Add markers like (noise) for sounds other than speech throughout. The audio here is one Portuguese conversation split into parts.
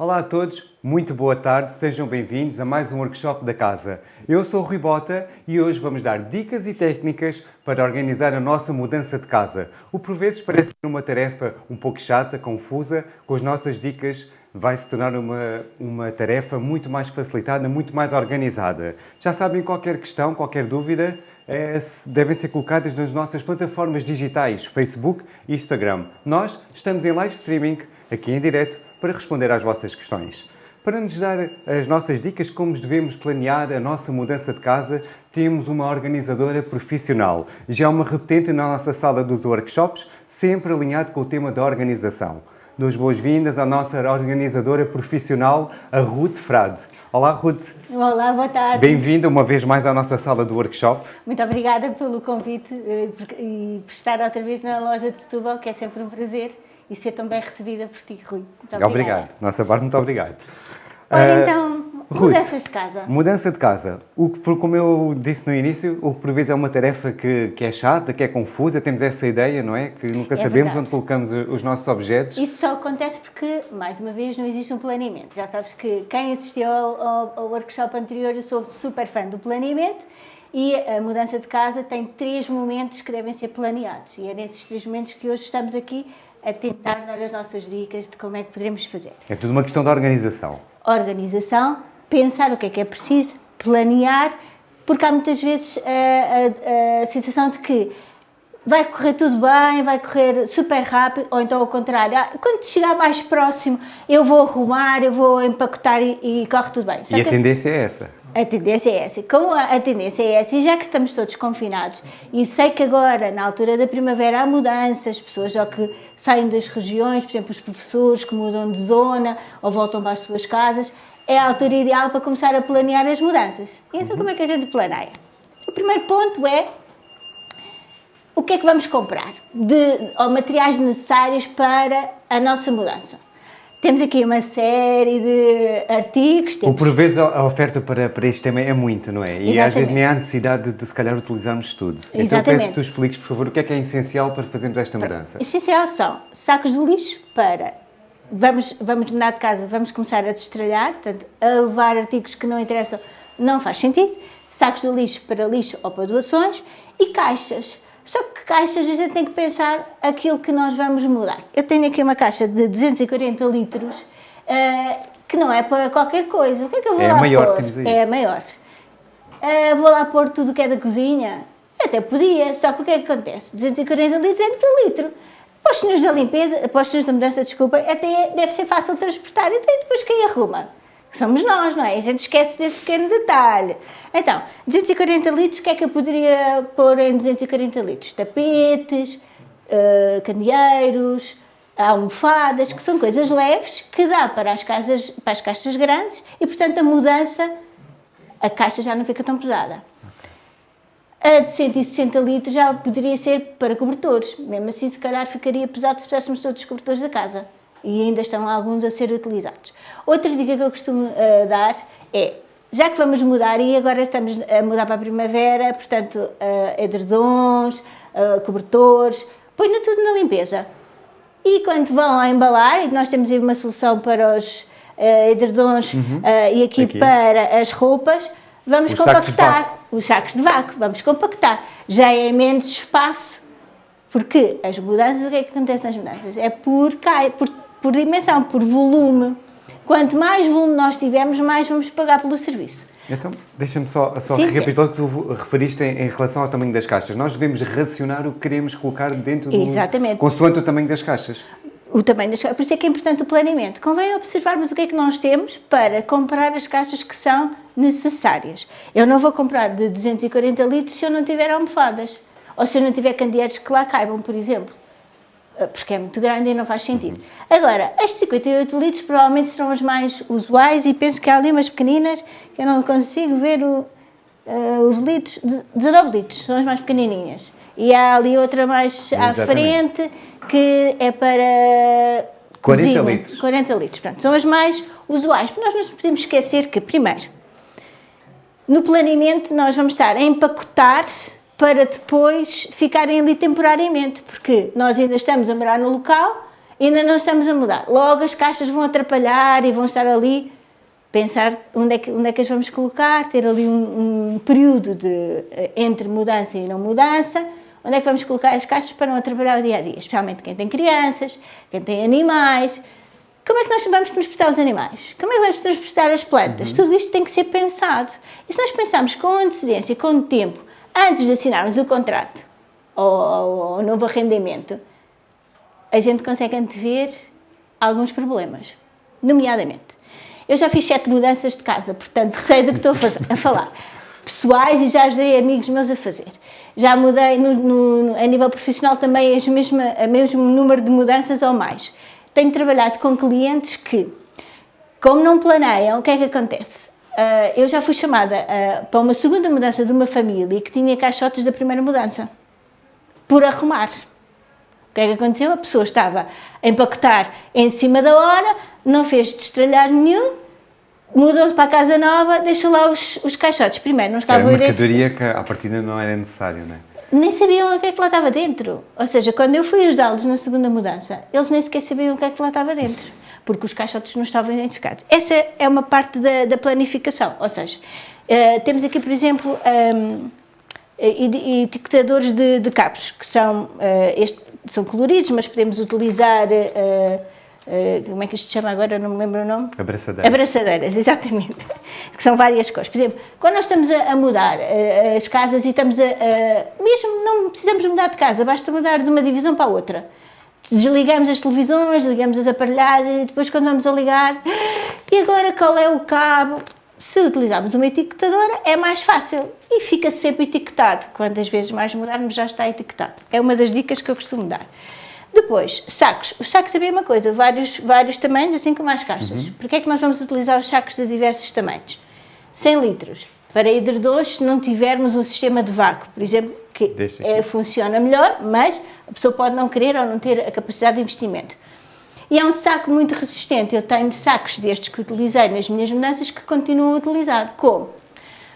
Olá a todos, muito boa tarde, sejam bem-vindos a mais um workshop da casa. Eu sou o Rui Bota e hoje vamos dar dicas e técnicas para organizar a nossa mudança de casa. O por vezes parece ser uma tarefa um pouco chata, confusa, com as nossas dicas vai se tornar uma, uma tarefa muito mais facilitada, muito mais organizada. Já sabem, qualquer questão, qualquer dúvida, é, devem ser colocadas nas nossas plataformas digitais, Facebook e Instagram. Nós estamos em live streaming, aqui em direto, para responder às vossas questões. Para nos dar as nossas dicas como devemos planear a nossa mudança de casa, temos uma organizadora profissional. Já é uma repetente na nossa sala dos workshops, sempre alinhado com o tema da organização. Dou boas-vindas à nossa organizadora profissional, a Ruth Frade. Olá, Ruth. Olá, boa tarde. Bem-vinda uma vez mais à nossa sala do workshop. Muito obrigada pelo convite eh, e por estar outra vez na loja de Setúbal, que é sempre um prazer e ser tão bem recebida por ti, Rui. Muito obrigado. Nossa parte, muito obrigado. Ora, uh, então, Ruth, mudanças de casa. Mudança de casa. O que, como eu disse no início, o que por vezes é uma tarefa que, que é chata, que é confusa, temos essa ideia, não é? Que nunca é sabemos verdade. onde colocamos os nossos objetos. Isso só acontece porque, mais uma vez, não existe um planeamento. Já sabes que quem assistiu ao, ao, ao workshop anterior, eu sou super fã do planeamento e a mudança de casa tem três momentos que devem ser planeados. E é nesses três momentos que hoje estamos aqui a tentar dar as nossas dicas de como é que poderemos fazer. É tudo uma questão de organização. Organização, pensar o que é que é preciso, planear, porque há muitas vezes a, a, a sensação de que vai correr tudo bem, vai correr super rápido, ou então ao contrário, ah, quando chegar mais próximo eu vou arrumar, eu vou empacotar e, e corre tudo bem. Só e a tendência é essa? A tendência é essa. Como a, tendência é essa, e já que estamos todos confinados, e sei que agora, na altura da primavera, há mudanças, pessoas já que saem das regiões, por exemplo, os professores que mudam de zona ou voltam para as suas casas, é a altura ideal para começar a planear as mudanças. Então, uhum. como é que a gente planeia? O primeiro ponto é o que é que vamos comprar de ou materiais necessários para a nossa mudança. Temos aqui uma série de artigos. Temos... Por vezes a oferta para, para este tema é muito, não é? E Exatamente. às vezes nem há necessidade de, de se calhar utilizarmos tudo. Exatamente. Então peço que tu expliques, por favor, o que é que é essencial para fazermos esta mudança. Essencial são sacos de lixo para... Vamos, vamos mudar de casa, vamos começar a destralhar, portanto, a levar artigos que não interessam não faz sentido. Sacos de lixo para lixo ou para doações e caixas só que caixas a gente tem que pensar aquilo que nós vamos mudar. Eu tenho aqui uma caixa de 240 litros uh, que não é para qualquer coisa. O que é que eu vou é lá maior, pôr? É a maior. Uh, vou lá pôr tudo que é da cozinha? Até podia, só que o que é que acontece? 240 litros é muito litro. Para os senhores da limpeza, para os senhores da mudança, desculpa, até deve ser fácil transportar. Então, e depois quem arruma? Somos nós, não é? A gente esquece desse pequeno detalhe. Então, 240 litros, o que é que eu poderia pôr em 240 litros? Tapetes, uh, candeeiros, almofadas, que são coisas leves que dá para as, casas, para as caixas grandes e, portanto, a mudança, a caixa já não fica tão pesada. A de 160 litros já poderia ser para cobertores, mesmo assim se calhar ficaria pesado se puséssemos todos os cobertores da casa e ainda estão alguns a ser utilizados. Outra dica que eu costumo uh, dar é, já que vamos mudar e agora estamos a mudar para a primavera, portanto, uh, edredons, uh, cobertores, ponham tudo na limpeza. E quando vão a embalar, e nós temos aí uma solução para os uh, edredons uhum. e aqui, aqui, para as roupas, vamos os compactar sacos os sacos de vácuo, vamos compactar. Já é menos espaço, porque as mudanças, o que é que acontece nas mudanças? É por, por por dimensão, por volume. Quanto mais volume nós tivermos, mais vamos pagar pelo serviço. Então, deixa-me só, só sim, recapitular o que tu referiste em, em, relação ao tamanho das caixas. Nós devemos racionar o que queremos colocar dentro do... Exatamente. Consoante o tamanho das caixas. O tamanho das caixas. Por isso é que é importante o planeamento. Convém observarmos o que é que nós temos para comprar as caixas que são necessárias. Eu não vou comprar de 240 litros se eu não tiver almofadas. Ou se eu não tiver candeeiros que lá caibam, por exemplo. Ah, porque é muito grande e não faz sentido. Agora, as 58 litros provavelmente serão as mais usuais e penso que há ali umas pequeninas que eu não consigo ver o, uh, os litros, 19 litros, são as mais pequenininhas. E há ali outra mais Exatamente. à frente que é para 40 cozinha, litros. 40 litros, Pronto, são as mais usuais. Nós não podemos esquecer que, primeiro, no planeamento nós vamos estar a empacotar para depois ficarem ali temporariamente, porque nós ainda estamos a morar no local ainda não estamos a mudar. Logo as caixas vão atrapalhar e vão estar ali, pensar onde é que, onde é que as vamos colocar, ter ali um, um período de, eh, entre mudança e não mudança, onde é que vamos colocar as caixas para não atrapalhar o dia a dia, especialmente quem tem crianças, quem tem animais. Como é que nós vamos transportar os animais? Como é que vamos transportar as plantas? Uhum. Tudo isto tem que ser pensado. E se nós pensarmos com antecedência, com tempo, antes de assinarmos o contrato ou o novo arrendamento, a gente consegue antever alguns problemas, nomeadamente. Eu já fiz sete mudanças de casa, portanto sei do que estou a, fazer, a falar. Pessoais e já ajudei amigos meus a fazer. Já mudei no, no, a nível profissional também o mesmo, mesmo número de mudanças ou mais. Tenho trabalhado com clientes que, como não planeiam, o que é que acontece? Uh, eu já fui chamada uh, para uma segunda mudança de uma família que tinha caixotes da primeira mudança, por arrumar. O que é que aconteceu? A pessoa estava a empacotar em cima da hora, não fez destralhar nenhum, mudou para a casa nova, deixou lá os, os caixotes. Primeiro, não estava Era mercadoria que à partida não era necessário, não é? Nem sabiam o que é que lá estava dentro. Ou seja, quando eu fui ajudá-los na segunda mudança, eles nem sequer sabiam o que é que lá estava dentro, porque os caixotes não estavam identificados. Essa é uma parte da, da planificação. Ou seja, uh, temos aqui, por exemplo, um, etiquetadores de, de cabos, que são, uh, este, são coloridos, mas podemos utilizar, uh, como é que isto se chama agora, não me lembro o nome? Abraçadeiras. Abraçadeiras, (laughs) exatamente, que são várias cores. Por exemplo, quando nós estamos a, a mudar as casas e estamos a, a, mesmo não precisamos mudar de casa, basta mudar de uma divisão para a outra. Desligamos as televisões, ligamos as aparelhagens e depois quando vamos a ligar, e agora qual é o cabo? se utilizarmos uma etiquetadora é mais fácil e fica sempre etiquetado. Quantas vezes mais mudarmos já está etiquetado. É uma das dicas que eu costumo dar. Depois, sacos. Os sacos é a mesma coisa, vários, vários tamanhos, assim como as caixas. Uhum. Porquê é que nós vamos utilizar os sacos de diversos tamanhos? 100 litros. Para edredons, se não tivermos um sistema de vácuo, por exemplo, que é, funciona melhor, mas a pessoa pode não querer ou não ter a capacidade de investimento. E é um saco muito resistente. Eu tenho sacos destes que utilizei nas minhas mudanças que continuo a utilizar. Como?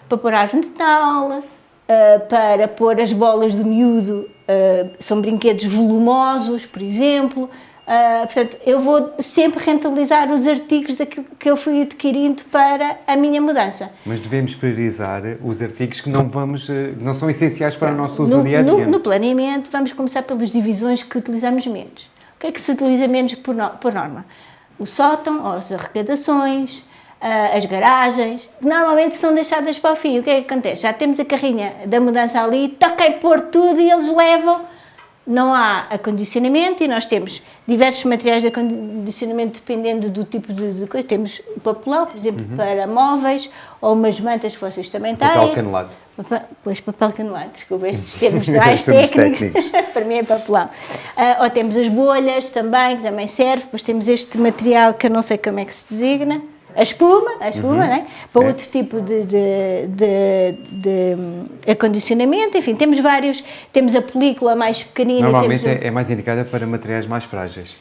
Para pôr árvore de Natal, Uh, para pôr as bolas de miúdo, uh, são brinquedos volumosos, por exemplo. Uh, portanto, eu vou sempre rentabilizar os artigos daquilo que eu fui adquirindo para a minha mudança. Mas devemos priorizar os artigos que não, vamos, não são essenciais para o nosso uso no, dia a dia. No, no planeamento, vamos começar pelas divisões que utilizamos menos que é que se utiliza menos por, no, por norma? O sótão, as arrecadações, uh, as garagens, normalmente são deixadas para o fim. O que é que acontece? Já temos a carrinha da mudança ali, toca pôr tudo e eles levam. Não há acondicionamento e nós temos diversos materiais de acondicionamento dependendo do tipo de, de coisa. Temos o papelão, por exemplo, uhum. para móveis, ou umas mantas que vocês também têm. Papel canelado. Pois, papel canelado, desculpa, estes (laughs) termos mais técnicos, técnicos. (laughs) para mim é papelão. Uh, ou temos as bolhas também, que também serve, depois temos este material que eu não sei como é que se designa, a espuma, a espuma, uhum. né? para é. outro tipo de, de, de, de, acondicionamento, enfim, temos vários, temos a película mais pequenina. Normalmente é, é mais indicada para materiais mais frágeis.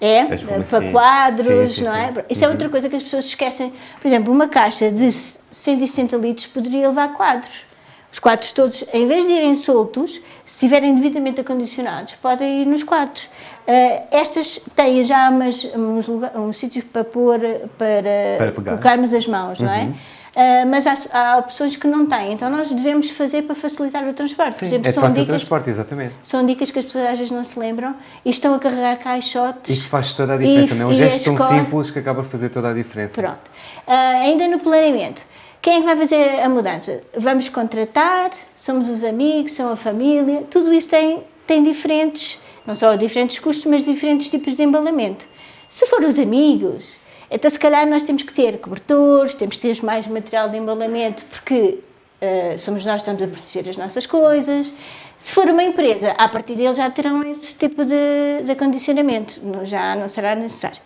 É, para quadros, sim, sim, não é? Sim. Isso é uhum. é outra coisa que as pessoas esquecem. Por exemplo, uma caixa de 160 litros poderia levar quadros. Os quadros todos, em vez de irem soltos, se estiverem devidamente acondicionados, podem ir nos quadros. Uh, estas têm já umas, uns, uns sítios para pôr, para, para colocarmos as mãos, uhum. não é? Uh, mas há, há, opções que não têm, então nós devemos fazer para facilitar o transporte. Sim, Por exemplo, é são dicas, o transporte, exatamente. São dicas que as pessoas às vezes não se lembram e estão a carregar caixotes. E que faz toda a diferença, e, não é um gesto tão simples que acaba a fazer toda a diferença. Pronto. Uh, ainda no planeamento, quem é que vai fazer a mudança? Vamos contratar, somos os amigos, são a família, tudo isso tem, tem diferentes, não só diferentes custos, mas diferentes tipos de embalamento. Se for os amigos, então se calhar nós temos que ter cobertores, temos que ter mais material de embalamento, porque uh, somos nós que estamos a proteger as nossas coisas. Se for uma empresa, a partir deles já terão esse tipo de, de acondicionamento, já não será necessário.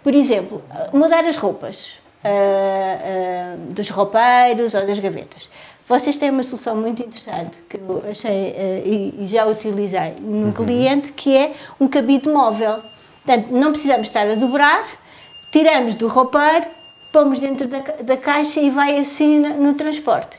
Por exemplo, mudar as roupas uh, uh, dos roupeiros ou das gavetas. Vocês têm uma solução muito interessante que eu achei uh, e, e, já utilizei num uhum. cliente que é um cabide móvel. Portanto, não precisamos estar a dobrar, tiramos do roupeiro, pomos dentro da, da caixa e vai assim no, no transporte.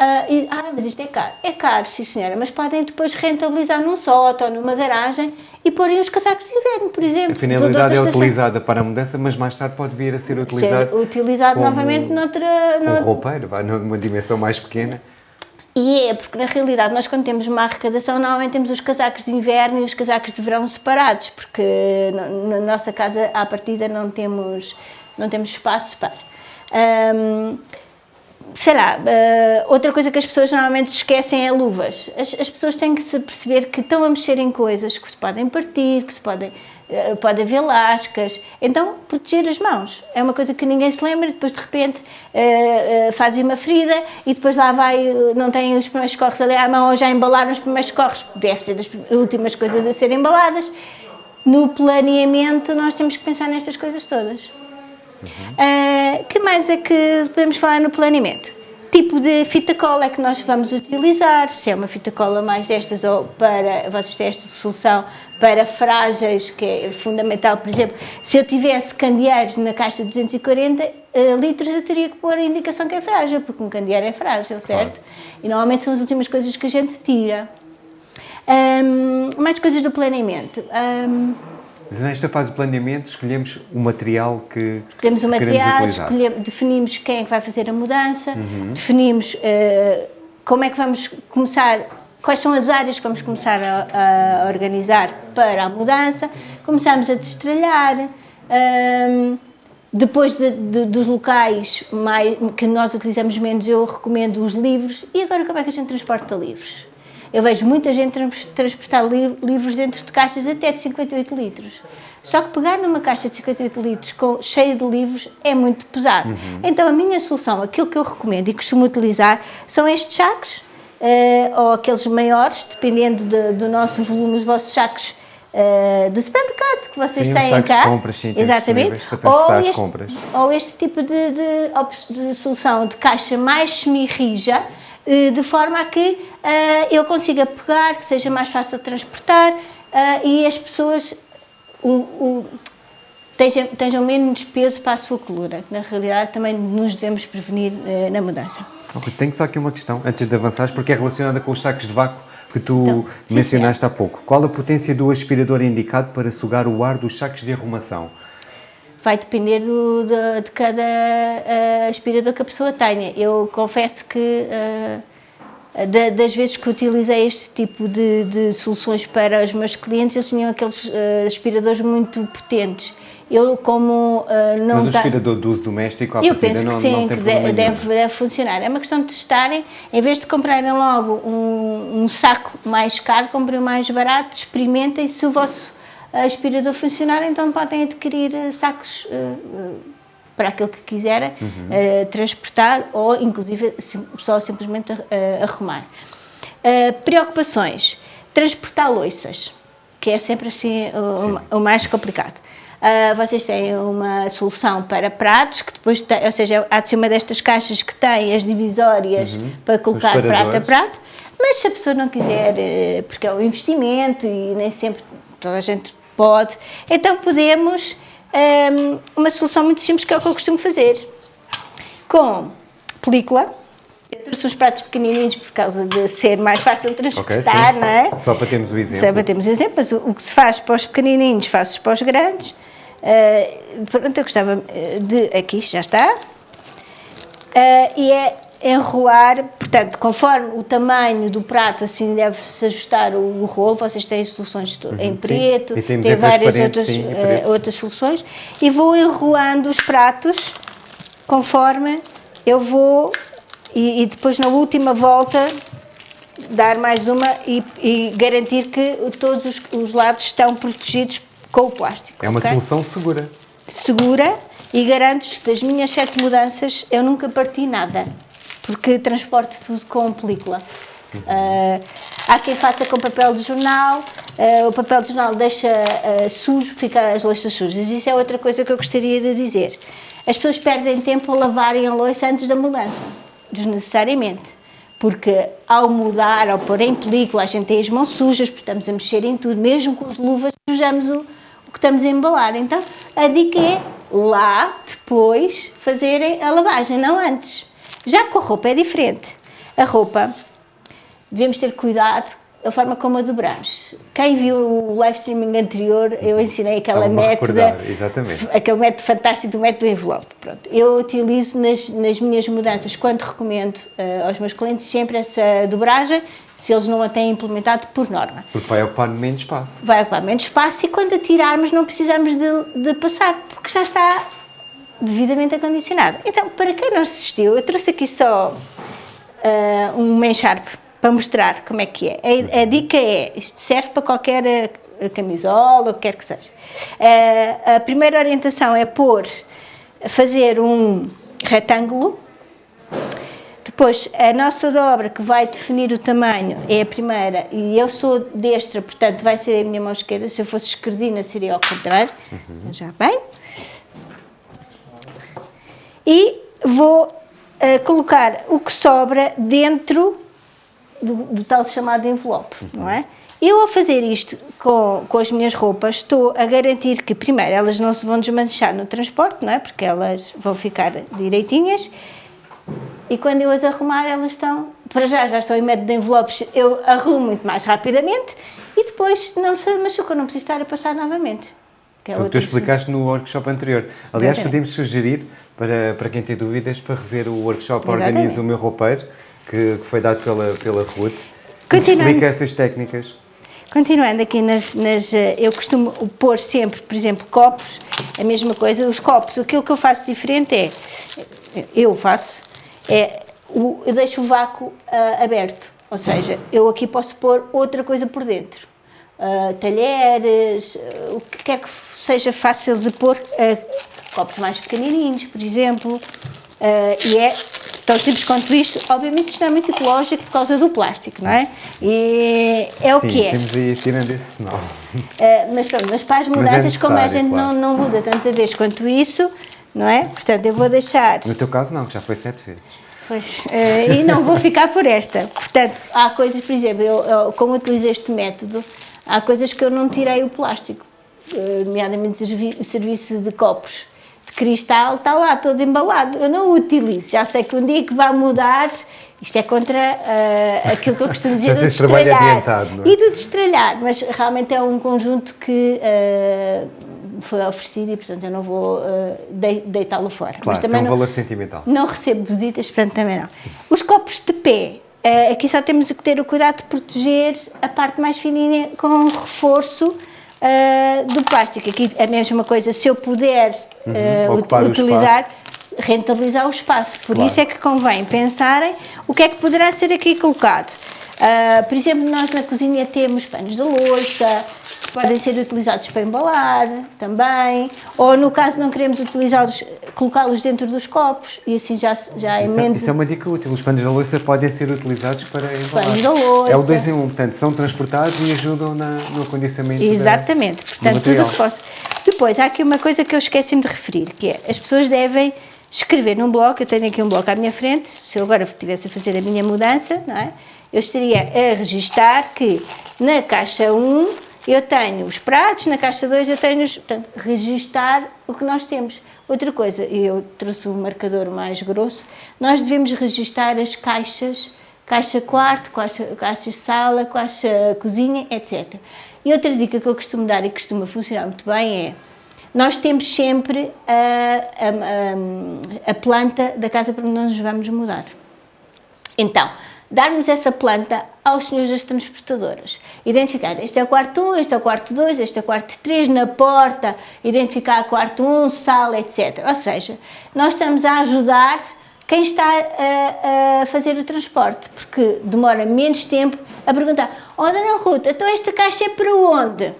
Uh, e, ah, mas isto é caro. É caro, sim senhora, mas podem depois rentabilizar num sótão, numa garagem e porem os casacos de inverno, por exemplo. A finalidade é utilizada para a mudança, mas mais tarde pode vir a ser utilizado, ser utilizado como, novamente noutra... Como noutra... roupeiro, vai numa dimensão mais pequena. E é, porque na realidade nós quando temos uma arrecadação normalmente temos os casacos de inverno e os casacos de verão separados, porque na, na nossa casa à partida não temos, não temos espaço para. Um, sei lá, uh, outra coisa que as pessoas normalmente esquecem é luvas. As, as, pessoas têm que se perceber que estão a mexer em coisas que se podem partir, que se podem, uh, pode haver lascas. Então, proteger as mãos. É uma coisa que ninguém se lembra, depois de repente uh, fazem uma ferida e depois lá vai, não têm os primeiros corres ali à mão ou já embalaram os primeiros corres. Deve ser das últimas coisas a serem embaladas. No planeamento, nós temos que pensar nestas coisas todas. Uhum. Uh, que mais é que podemos falar no planeamento? Tipo de fita cola é que nós vamos utilizar, se é uma fita cola mais destas ou para, vocês têm esta solução para frágeis, que é fundamental, por exemplo, se eu tivesse candeeiros na caixa de 240 uh, ah, litros, eu teria que pôr a indicação que é frágil, porque um candeeiro é frágil, certo? Claro. E normalmente são as últimas coisas que a gente tira. Um, mais coisas do planeamento. Um, Nesta fase de planeamento escolhemos o material que Escolhemos o material, escolhemos, definimos quem é que vai fazer a mudança, uhum. definimos uh, como é que vamos começar, quais são as áreas que vamos começar a, a organizar para a mudança, começamos a destralhar, um, ehm, depois de, de, dos locais mais, que nós utilizamos menos, eu recomendo os livros. E agora como é que a gente transporta livros? Eu vejo muita gente transportar livros dentro de caixas até de 58 litros. Só que pegar numa caixa de 58 litros com, cheia de livros é muito pesado. Uhum. Então a minha solução, aquilo que eu recomendo e costumo utilizar, são estes sacos, uh, ou aqueles maiores, dependendo de, do nosso volume, os vossos sacos uh, do supermercado que vocês sim, têm cá. De compras, sim, Exatamente. Ou este, ou este tipo de, de, de solução de caixa mais semi-rija, eh, de forma a que uh, eu consiga pegar, que seja mais fácil de transportar uh, e as pessoas o, o, tenham, tenham, menos peso para a sua coluna. Na realidade, também nos devemos prevenir na mudança. Okay, tenho só aqui uma questão, antes de avançares, porque é relacionada com os sacos de vácuo que tu então, mencionaste há pouco. Qual a potência do aspirador indicado para sugar o ar dos sacos de arrumação? Vai depender do, de, de, cada uh, aspirador que a pessoa tenha. Eu confesso que uh, da, das vezes que utilizei este tipo de, de, soluções para os meus clientes, eles tinham aqueles uh, aspiradores muito potentes. Eu, como não Mas o aspirador de uso doméstico, à eu penso que não, sim, não que deve, deve, funcionar. É uma questão de testarem, em vez de comprarem logo um, um saco mais caro, comprem o mais barato, experimentem se o vosso aspirador funcionar, então podem adquirir eh, sacos uh, para aquilo que quiserem uhum. uh, transportar ou inclusive só simplesmente arrumar. preocupações, transportar loiças, que é sempre assim o, o mais complicado. Uh, vocês têm uma solução para pratos, que depois tem, ou seja, há de ser uma destas caixas que tem as divisórias uhum. para colocar prato a prato, mas se a pessoa não quiser, porque é um investimento e nem sempre toda a gente Pode. Então podemos, um, uma solução muito simples que é o que eu costumo fazer. Com película, eu trouxe os pratos pequenininhos por causa de ser mais fácil de transportar, okay, não é? Só para termos o exemplo. Só para termos o exemplo, mas o, o que se faz para os pequenininhos, faz-se para os grandes. Uh, pronto, eu gostava eh, de... Aqui, já está. Uh, e é enrolar, portanto, conforme o tamanho do prato, assim deve-se ajustar o, rolo, vocês têm soluções uhum, em preto, têm várias outras, sim, uh, outras soluções, e vou enrolando os pratos conforme eu vou, e, e depois na última volta dar mais uma e, e garantir que todos os, os, lados estão protegidos com o plástico. É uma okay? solução segura. Segura e garanto que das minhas sete mudanças eu nunca parti nada porque transporte tudo com película. Uh, há quem faça com papel de jornal, uh, o papel de jornal deixa uh, sujo, fica as louças sujas. Isso é outra coisa que eu gostaria de dizer. As pessoas perdem tempo a lavarem a louça antes da mudança, desnecessariamente. Porque ao mudar, ao pôr em película, a gente tem as mãos sujas, porque estamos a mexer em tudo, mesmo com as luvas, sujamos o, o que estamos a embalar. Então, a dica é lá, depois, fazerem a lavagem, não antes. Já com a roupa é diferente. A roupa, devemos ter cuidado a forma como a dobramos. Quem viu o live streaming anterior, eu ensinei aquela método, exatamente. aquele método fantástico do método envelope. Pronto. Eu utilizo nas, nas minhas mudanças, quando recomendo uh, aos meus clientes, sempre essa dobragem, se eles não a têm implementado por norma. Porque vai ocupar menos espaço. Vai ocupar menos espaço e quando a tirarmos não precisamos de, de passar, porque já está devidamente acondicionado. Então, para quem não assistiu, eu trouxe aqui só uh, um main sharp para mostrar como é que é. A, a dica é, isto serve para qualquer uh, camisola, o que quer que seja. Uh, a primeira orientação é pôr, fazer um retângulo, depois a nossa dobra que vai definir o tamanho é a primeira, e eu sou destra, portanto vai ser a minha mão esquerda, se eu fosse esquerdina seria ao contrário, uhum. já bem. E vou uh, colocar o que sobra dentro do, do tal chamado envelope, não é? Eu, ao fazer isto com, com as minhas roupas, estou a garantir que, primeiro, elas não se vão desmanchar no transporte, não é? Porque elas vão ficar direitinhas. E quando eu as arrumar, elas estão, para já, já estão em método de envelopes, eu arrumo muito mais rapidamente e depois não se machucam, não preciso estar a passar novamente. Que é o que tu explicaste no workshop anterior. Aliás, podemos sugerir para, para quem tem dúvidas para rever o workshop Organiza o Meu Roupeiro, que, que foi dado pela, pela Ruth. Explica essas técnicas. Continuando aqui nas, nas, eh, eu costumo pôr sempre, por exemplo, copos, a mesma coisa, os copos, aquilo que eu faço diferente é, eu faço, é, eu deixo o vácuo uh, aberto, ou seja, eu aqui posso pôr outra coisa por dentro, uh, talheres, uh, o que quer que seja fácil de pôr, copos mais pequenininhos, por exemplo, e é Tão simples quanto isto, obviamente isto não é muito ecológico por causa do plástico, não é? E é Sim, o que é. temos aí tirando esse sinal. Uh, mas pronto, mas para as é mudanças, é como a gente claro. não, não muda tanta vez quanto isso, não é? Portanto, eu vou deixar... No teu caso não, que já foi sete vezes. Pois, uh, e não vou ficar por esta. Portanto, há coisas, por exemplo, eu, eu, como utilizei este método, há coisas que eu não tirei o plástico, uh, nomeadamente o serviço de copos cristal está lá todo embalado, eu não o utilizo, já sei que um dia que vai mudar, isto é contra uh, aquilo que eu costumo (laughs) dizer do destralhar é? e do destralhar, mas realmente é um conjunto que uh, foi oferecido e portanto eu não vou uh, deitá-lo fora. Claro, mas também tem um não, valor sentimental. Não recebo visitas, portanto também não. Os copos de pé, aqui só temos que ter o cuidado de proteger a parte mais fininha com reforço uh, do plástico. Aqui é a mesma coisa, se eu puder uh, utilizar, o rentabilizar o espaço. Por claro. isso é que convém pensarem o que é que poderá ser aqui colocado. Uh, por exemplo, nós na cozinha temos panos de louça, podem ser utilizados para embalar também, ou no caso não queremos utilizá-los, colocá-los dentro dos copos e assim já, já é isso, menos... Isso é uma dica útil, os panos da louça podem ser utilizados para embalar. Panos da louça. É o 2 em 1, um, portanto são transportados e ajudam na, no acondicionamento Exatamente, da, portanto tudo o que possa. Depois, há aqui uma coisa que eu esqueci-me de referir, que é, as pessoas devem escrever num bloco, eu tenho aqui um bloco à minha frente, se eu agora estivesse a fazer a minha mudança, não é? eu estaria a registar que na caixa 1 eu tenho os pratos, na caixa 2 eu tenho os... Portanto, registar o que nós temos. Outra coisa, e eu trouxe um marcador mais grosso, nós devemos registar as caixas, caixa quarto, caixa, caixa sala, caixa cozinha, etc. E outra dica que eu costumo dar e que costuma funcionar muito bem é, nós temos sempre a, a, a, a planta da casa para onde nós vamos mudar. Então, darmos essa planta aos senhores das transportadoras. Identificar, este é o quarto 1, este é o quarto 2, este é o quarto 3, na porta, identificar quarto 1, sala, etc. Ou seja, nós estamos a ajudar quem está a, a, fazer o transporte, porque demora menos tempo a perguntar oh, Dona Ruta, então esta caixa é para onde?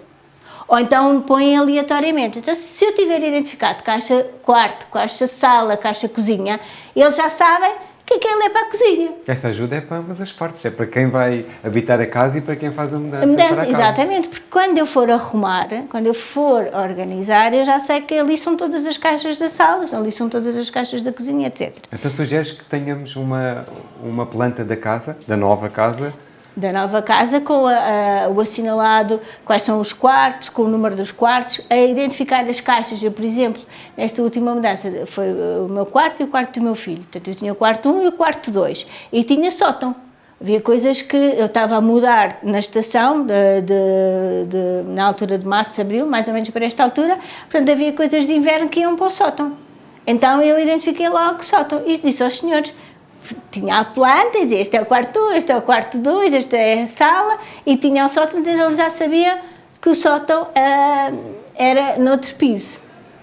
Ou então põem aleatoriamente. Então, se eu tiver identificado caixa quarto, caixa sala, caixa cozinha, eles já sabem que aquilo é para a cozinha. Esta ajuda é para ambas as partes, é para quem vai habitar a casa e para quem faz a mudança. A mudança, exatamente, porque quando eu for arrumar, quando eu for organizar, eu já sei que ali são todas as caixas da sala, ali são todas as caixas da cozinha, etc. Então sugeres que tenhamos uma, uma planta da casa, da nova casa, da nova casa com a, a, o assinalado, quais são os quartos, com o número dos quartos, a identificar as caixas. Eu, por exemplo, nesta última mudança, foi o meu quarto e o quarto do meu filho. Portanto, eu tinha o quarto 1 e o quarto 2. E tinha sótão. Havia coisas que eu estava a mudar na estação, de, de, de, na altura de março, abril, mais ou menos para esta altura, portanto havia coisas de inverno que iam para o sótão. Então eu identifiquei logo o sótão e disse aos senhores, tinha a planta, dizia, este é o quarto 1, este é o quarto 2, esta é a sala, e tinha o sótão, então eles já sabiam que o sótão uh, era noutro piso.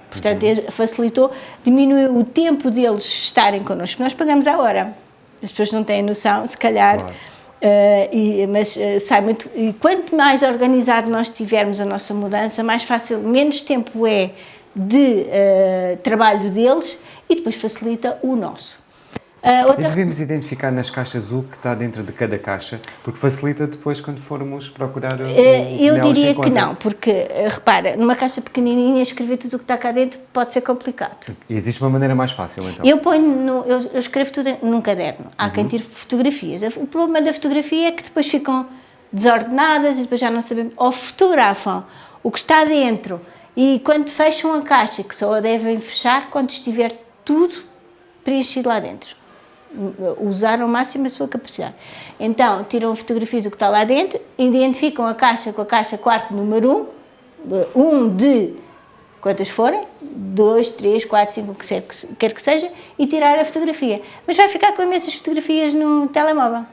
Portanto, facilitou, diminuiu o tempo deles estarem connosco. Nós pagamos a hora. As pessoas não têm noção, se calhar, claro. uh, e, mas uh, sai muito. E quanto mais organizado nós tivermos a nossa mudança, mais fácil, menos tempo é de uh, trabalho deles e depois facilita o nosso. Uh, outra... Devemos identificar nas caixas o que está dentro de cada caixa, porque facilita depois quando formos procurar o, uh, Eu diria que não, porque, uh, repara, numa caixa pequenininha escrever tudo o que está cá dentro pode ser complicado. E existe uma maneira mais fácil, então? Eu ponho, no, eu, eu, escrevo tudo num caderno. Há uhum. quem tire fotografias. O problema da fotografia é que depois ficam desordenadas e depois já não sabemos, ou fotografam o que está dentro e quando fecham a caixa, que só a devem fechar quando estiver tudo preenchido lá dentro usar ao máximo a sua capacidade. Então, tiram fotografias do que está lá dentro, identificam a caixa com a caixa quarto número 1, um, um de quantas forem, 2, 3, 4, 5, o que quer que seja, e tirar a fotografia. Mas vai ficar com imensas fotografias no telemóvel.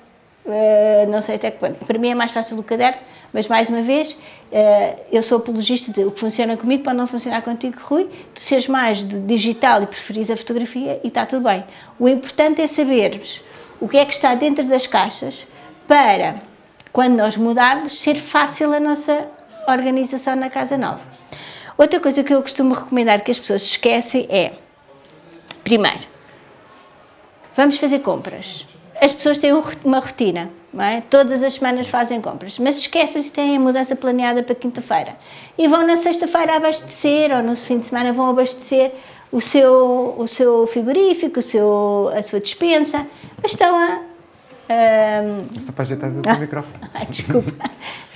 Uh, não sei até que ponto. Para mim é mais fácil do caderno, mas mais uma vez, uh, eu sou apologista de o que funciona comigo pode não funcionar contigo, Rui. Tu seres mais digital e preferis a fotografia e está tudo bem. O importante é sabermos o que é que está dentro das caixas para, quando nós mudarmos, ser fácil a nossa organização na casa nova. Outra coisa que eu costumo recomendar que as pessoas esquecem é, primeiro, vamos fazer compras as pessoas têm uma rotina, é? todas as semanas fazem compras, mas esquecem-se têm a mudança planeada para quinta-feira e vão na sexta-feira abastecer ou no fim de semana vão abastecer o seu, o seu frigorífico, o seu, a sua dispensa, mas estão a... Um... Só para ajeitar o ah, microfone. Ah, desculpa,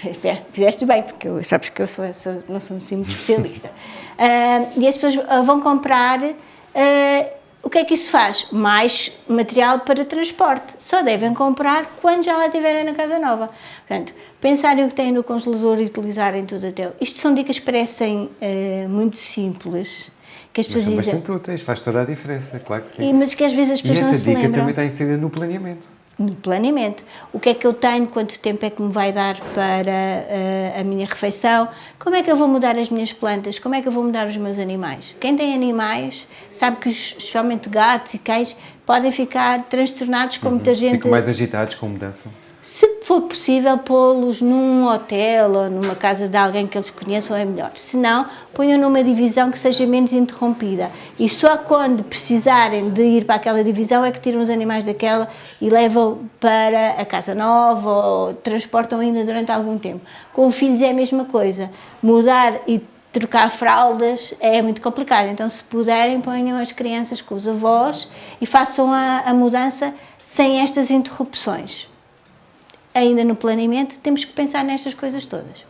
(laughs) fizeste bem, porque eu, sabes que eu sou, sou, não sou assim muito especialista. Uh, e as pessoas vão comprar... Uh, o que é que isso faz? Mais material para transporte. Só devem comprar quando já lá estiverem na casa nova. Portanto, pensarem o que têm no congelador e utilizarem tudo até. Isto são dicas que parecem uh, muito simples. Que as pessoas mas são dizem. úteis, faz toda a diferença, claro que sim. E, mas que às vezes as pessoas e não se lembram. essa dica também está inserida no planeamento no planeamento. O que é que eu tenho, quanto tempo é que me vai dar para uh, a minha refeição, como é que eu vou mudar as minhas plantas, como é que eu vou mudar os meus animais. Quem tem animais sabe que, especialmente gatos e cães, podem ficar transtornados com uhum. muita gente... Ficam mais agitados com mudança. Se for possível, pô-los num hotel ou numa casa de alguém que eles conheçam é melhor. Se não, ponham numa divisão que seja menos interrompida. E só quando precisarem de ir para aquela divisão é que tiram os animais daquela e levam para a casa nova ou transportam ainda durante algum tempo. Com filhos é a mesma coisa. Mudar e trocar fraldas é muito complicado. Então, se puderem, ponham as crianças com os avós e façam a, a mudança sem estas interrupções ainda no planeamento, temos que pensar nestas coisas todas.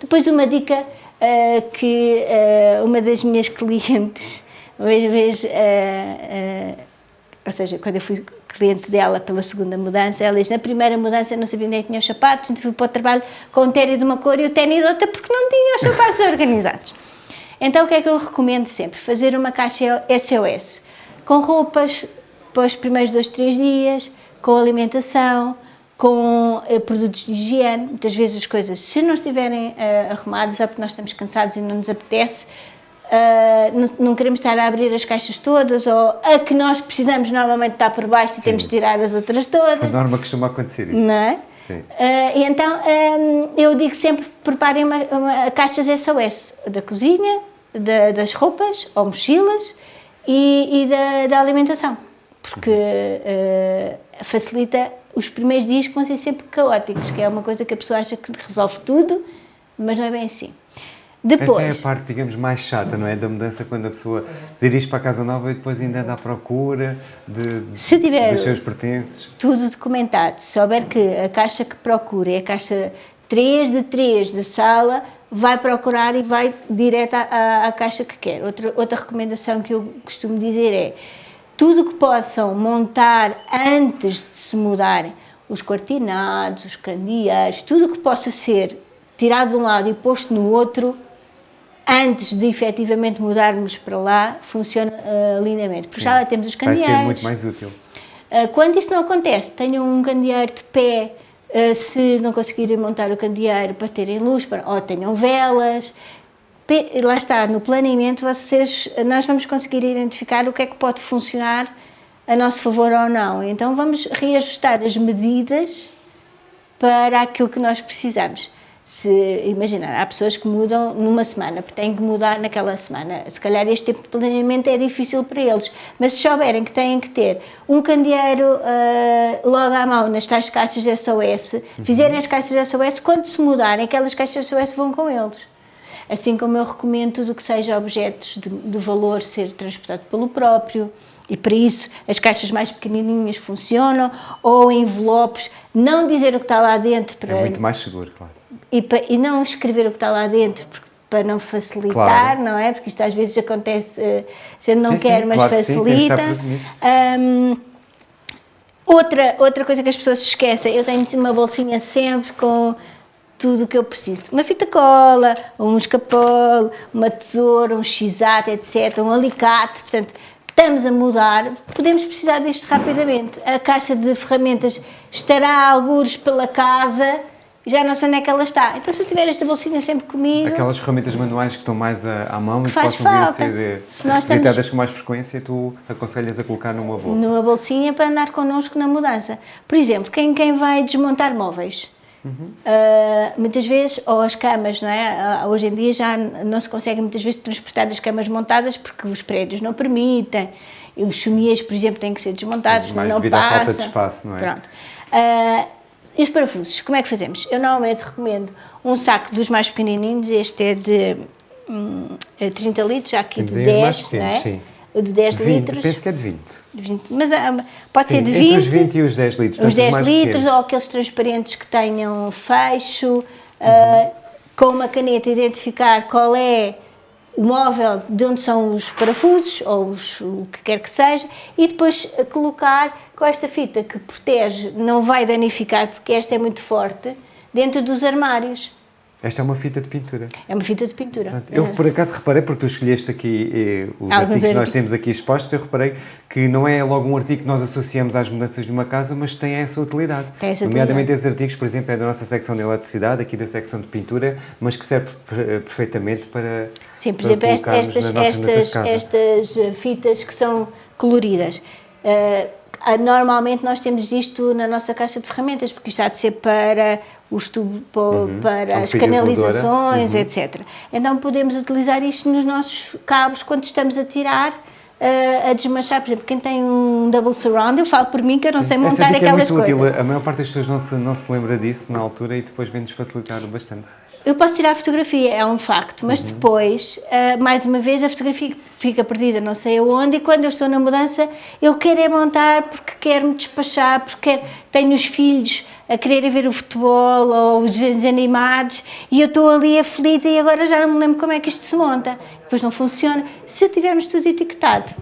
Depois uma dica uh, que uh, uma das minhas (laughs) clientes, uma vez, uh, ou seja, quando eu fui cliente dela pela segunda mudança, ela diz, na primeira mudança eu não sabia onde é tinha os sapatos, então fui para o trabalho com o tênis de uma cor e o tênis de outra porque não tinha os sapatos (laughs) organizados. Então o que é que eu recomendo sempre? Fazer uma caixa SOS, com roupas para os primeiros dois, três dias, com alimentação, com uh, produtos de higiene, muitas vezes as coisas, se não estiverem uh, arrumadas, é porque nós estamos cansados e não nos apetece, uh, não, não, queremos estar a abrir as caixas todas, ou a que nós precisamos normalmente estar por baixo Sim. e temos de tirar as outras todas. A norma costuma acontecer isso. Não é? Sim. e então, um, eu digo sempre, preparem uma, uma, caixas SOS da cozinha, da, das roupas ou mochilas e, e da, da, alimentação, porque facilita os primeiros dias que vão ser sempre caóticos, que é uma coisa que a pessoa acha que resolve tudo, mas não é bem assim. Depois, Essa é a parte, digamos, mais chata, não é? Da mudança, quando a pessoa se dirige para a casa nova e depois ainda anda à procura de, se tiver dos seus pertences. tudo documentado, se souber que a caixa que procura é a caixa 3 de 3 da sala, vai procurar e vai direto à, à, à caixa que quer. Outra, outra recomendação que eu costumo dizer é tudo que possam montar antes de se mudarem, os cortinados, os candeeiros, tudo o que possa ser tirado de um lado e posto no outro, antes de efetivamente mudarmos para lá, funciona uh, lindamente. Porque Sim. já lá temos os candeeiros. Vai ser muito mais útil. Uh, quando isso não acontece, tenham um candeeiro de pé, uh, se não conseguirem montar o candeeiro para terem luz, para, ou tenham velas. Lá está, no planeamento, vocês, nós vamos conseguir identificar o que é que pode funcionar a nosso favor ou não. Então vamos reajustar as medidas para aquilo que nós precisamos se imaginar, há pessoas que mudam numa semana, porque têm que mudar naquela semana. Se calhar este tipo de planeamento é difícil para eles, mas se souberem que têm que ter um candeeiro uh, logo à mão nas tais caixas de SOS, uhum. fizerem as caixas de SOS, quando se mudarem, aquelas caixas de SOS vão com eles. Assim como eu recomendo tudo o que seja objetos de, de valor ser transportado pelo próprio, e para isso as caixas mais pequenininhas funcionam, ou envelopes, não dizer o que está lá dentro. Para... É muito mais seguro, claro e, para, e não escrever o que está lá dentro, porque, para não facilitar, claro. não é? Porque isto às vezes acontece, eh, a gente não sim, quer, sim, mas claro facilita. Um, outra, outra coisa que as pessoas se esquecem, eu tenho uma bolsinha sempre com tudo o que eu preciso. Uma fita cola, um escapolo, uma tesoura, um x etc., um alicate, portanto, estamos a mudar, podemos precisar disto rapidamente. A caixa de ferramentas estará algures pela casa, já não sei onde é que ela está. Então se eu tiver esta bolsinha sempre comigo... Aquelas ferramentas manuais que estão mais à, à mão e que possam falta. vir a ser visitadas estamos... com mais frequência, tu aconselhas a colocar numa bolsa? Numa bolsinha para andar connosco na mudança. Por exemplo, quem, quem vai desmontar móveis, Uhum. Uh, muitas vezes, ou as camas, não é? Uh, hoje em dia já não se consegue muitas vezes transportar as camas montadas porque os prédios não permitem, e os chumiers, por exemplo, têm que ser desmontados, Mas não passa. falta de espaço, não é? Pronto. Uh, e os parafusos, como é que fazemos? Eu normalmente recomendo um saco dos mais pequenininhos, este é de hum, 30 é litros, já aqui Temos de 10, mais pequenos, é? sim. O de 10 20, litros. Penso que é de 20. 20 mas ah, pode sim, ser de 20. Entre os 20 e os 10 litros. Os 10 litros pequenos. ou aqueles transparentes que tenham fecho, uhum. uh, com uma caneta identificar qual é o móvel de onde são os parafusos, ou os, o que quer que seja, e depois colocar com esta fita que protege, não vai danificar, porque esta é muito forte, dentro dos armários. Esta é uma fita de pintura. É uma fita de pintura. Eu, por acaso, reparei, porque tu escolheste aqui eh, os Alguns artigos que nós temos aqui expostos, eu reparei que não é logo um artigo que nós associamos às mudanças de uma casa, mas tem essa utilidade. Tem essa Nomeadamente utilidade. esses artigos, por exemplo, é da nossa secção de eletricidade, aqui da secção de pintura, mas que serve eh, perfeitamente para Sim, por exemplo, estas, estas, estas fitas que são coloridas. Uh, Normalmente nós temos isto na nossa caixa de ferramentas, porque isto há de ser para os tubos, uhum. para as canalizações, uhum. etc. Então podemos utilizar isto nos nossos cabos quando estamos a tirar uh, a desmanchar. Por exemplo, quem tem um double surround, eu falo por mim que eu não sei montar Essa aquelas é muito coisas. Útil. A maior parte das pessoas não se, não se lembra disso na altura e depois vem-nos facilitar bastante. Eu posso tirar a fotografia, é um facto, mas uhum. depois, uh, mais uma vez, a fotografia fica perdida não sei aonde e quando eu estou na mudança, eu quero é montar porque quero me despachar, porque quero, tenho os filhos a quererem ver o futebol ou os desenhos animados e eu estou ali aflita e agora já não me lembro como é que isto se monta. Depois não funciona. Se tivermos tudo etiquetado.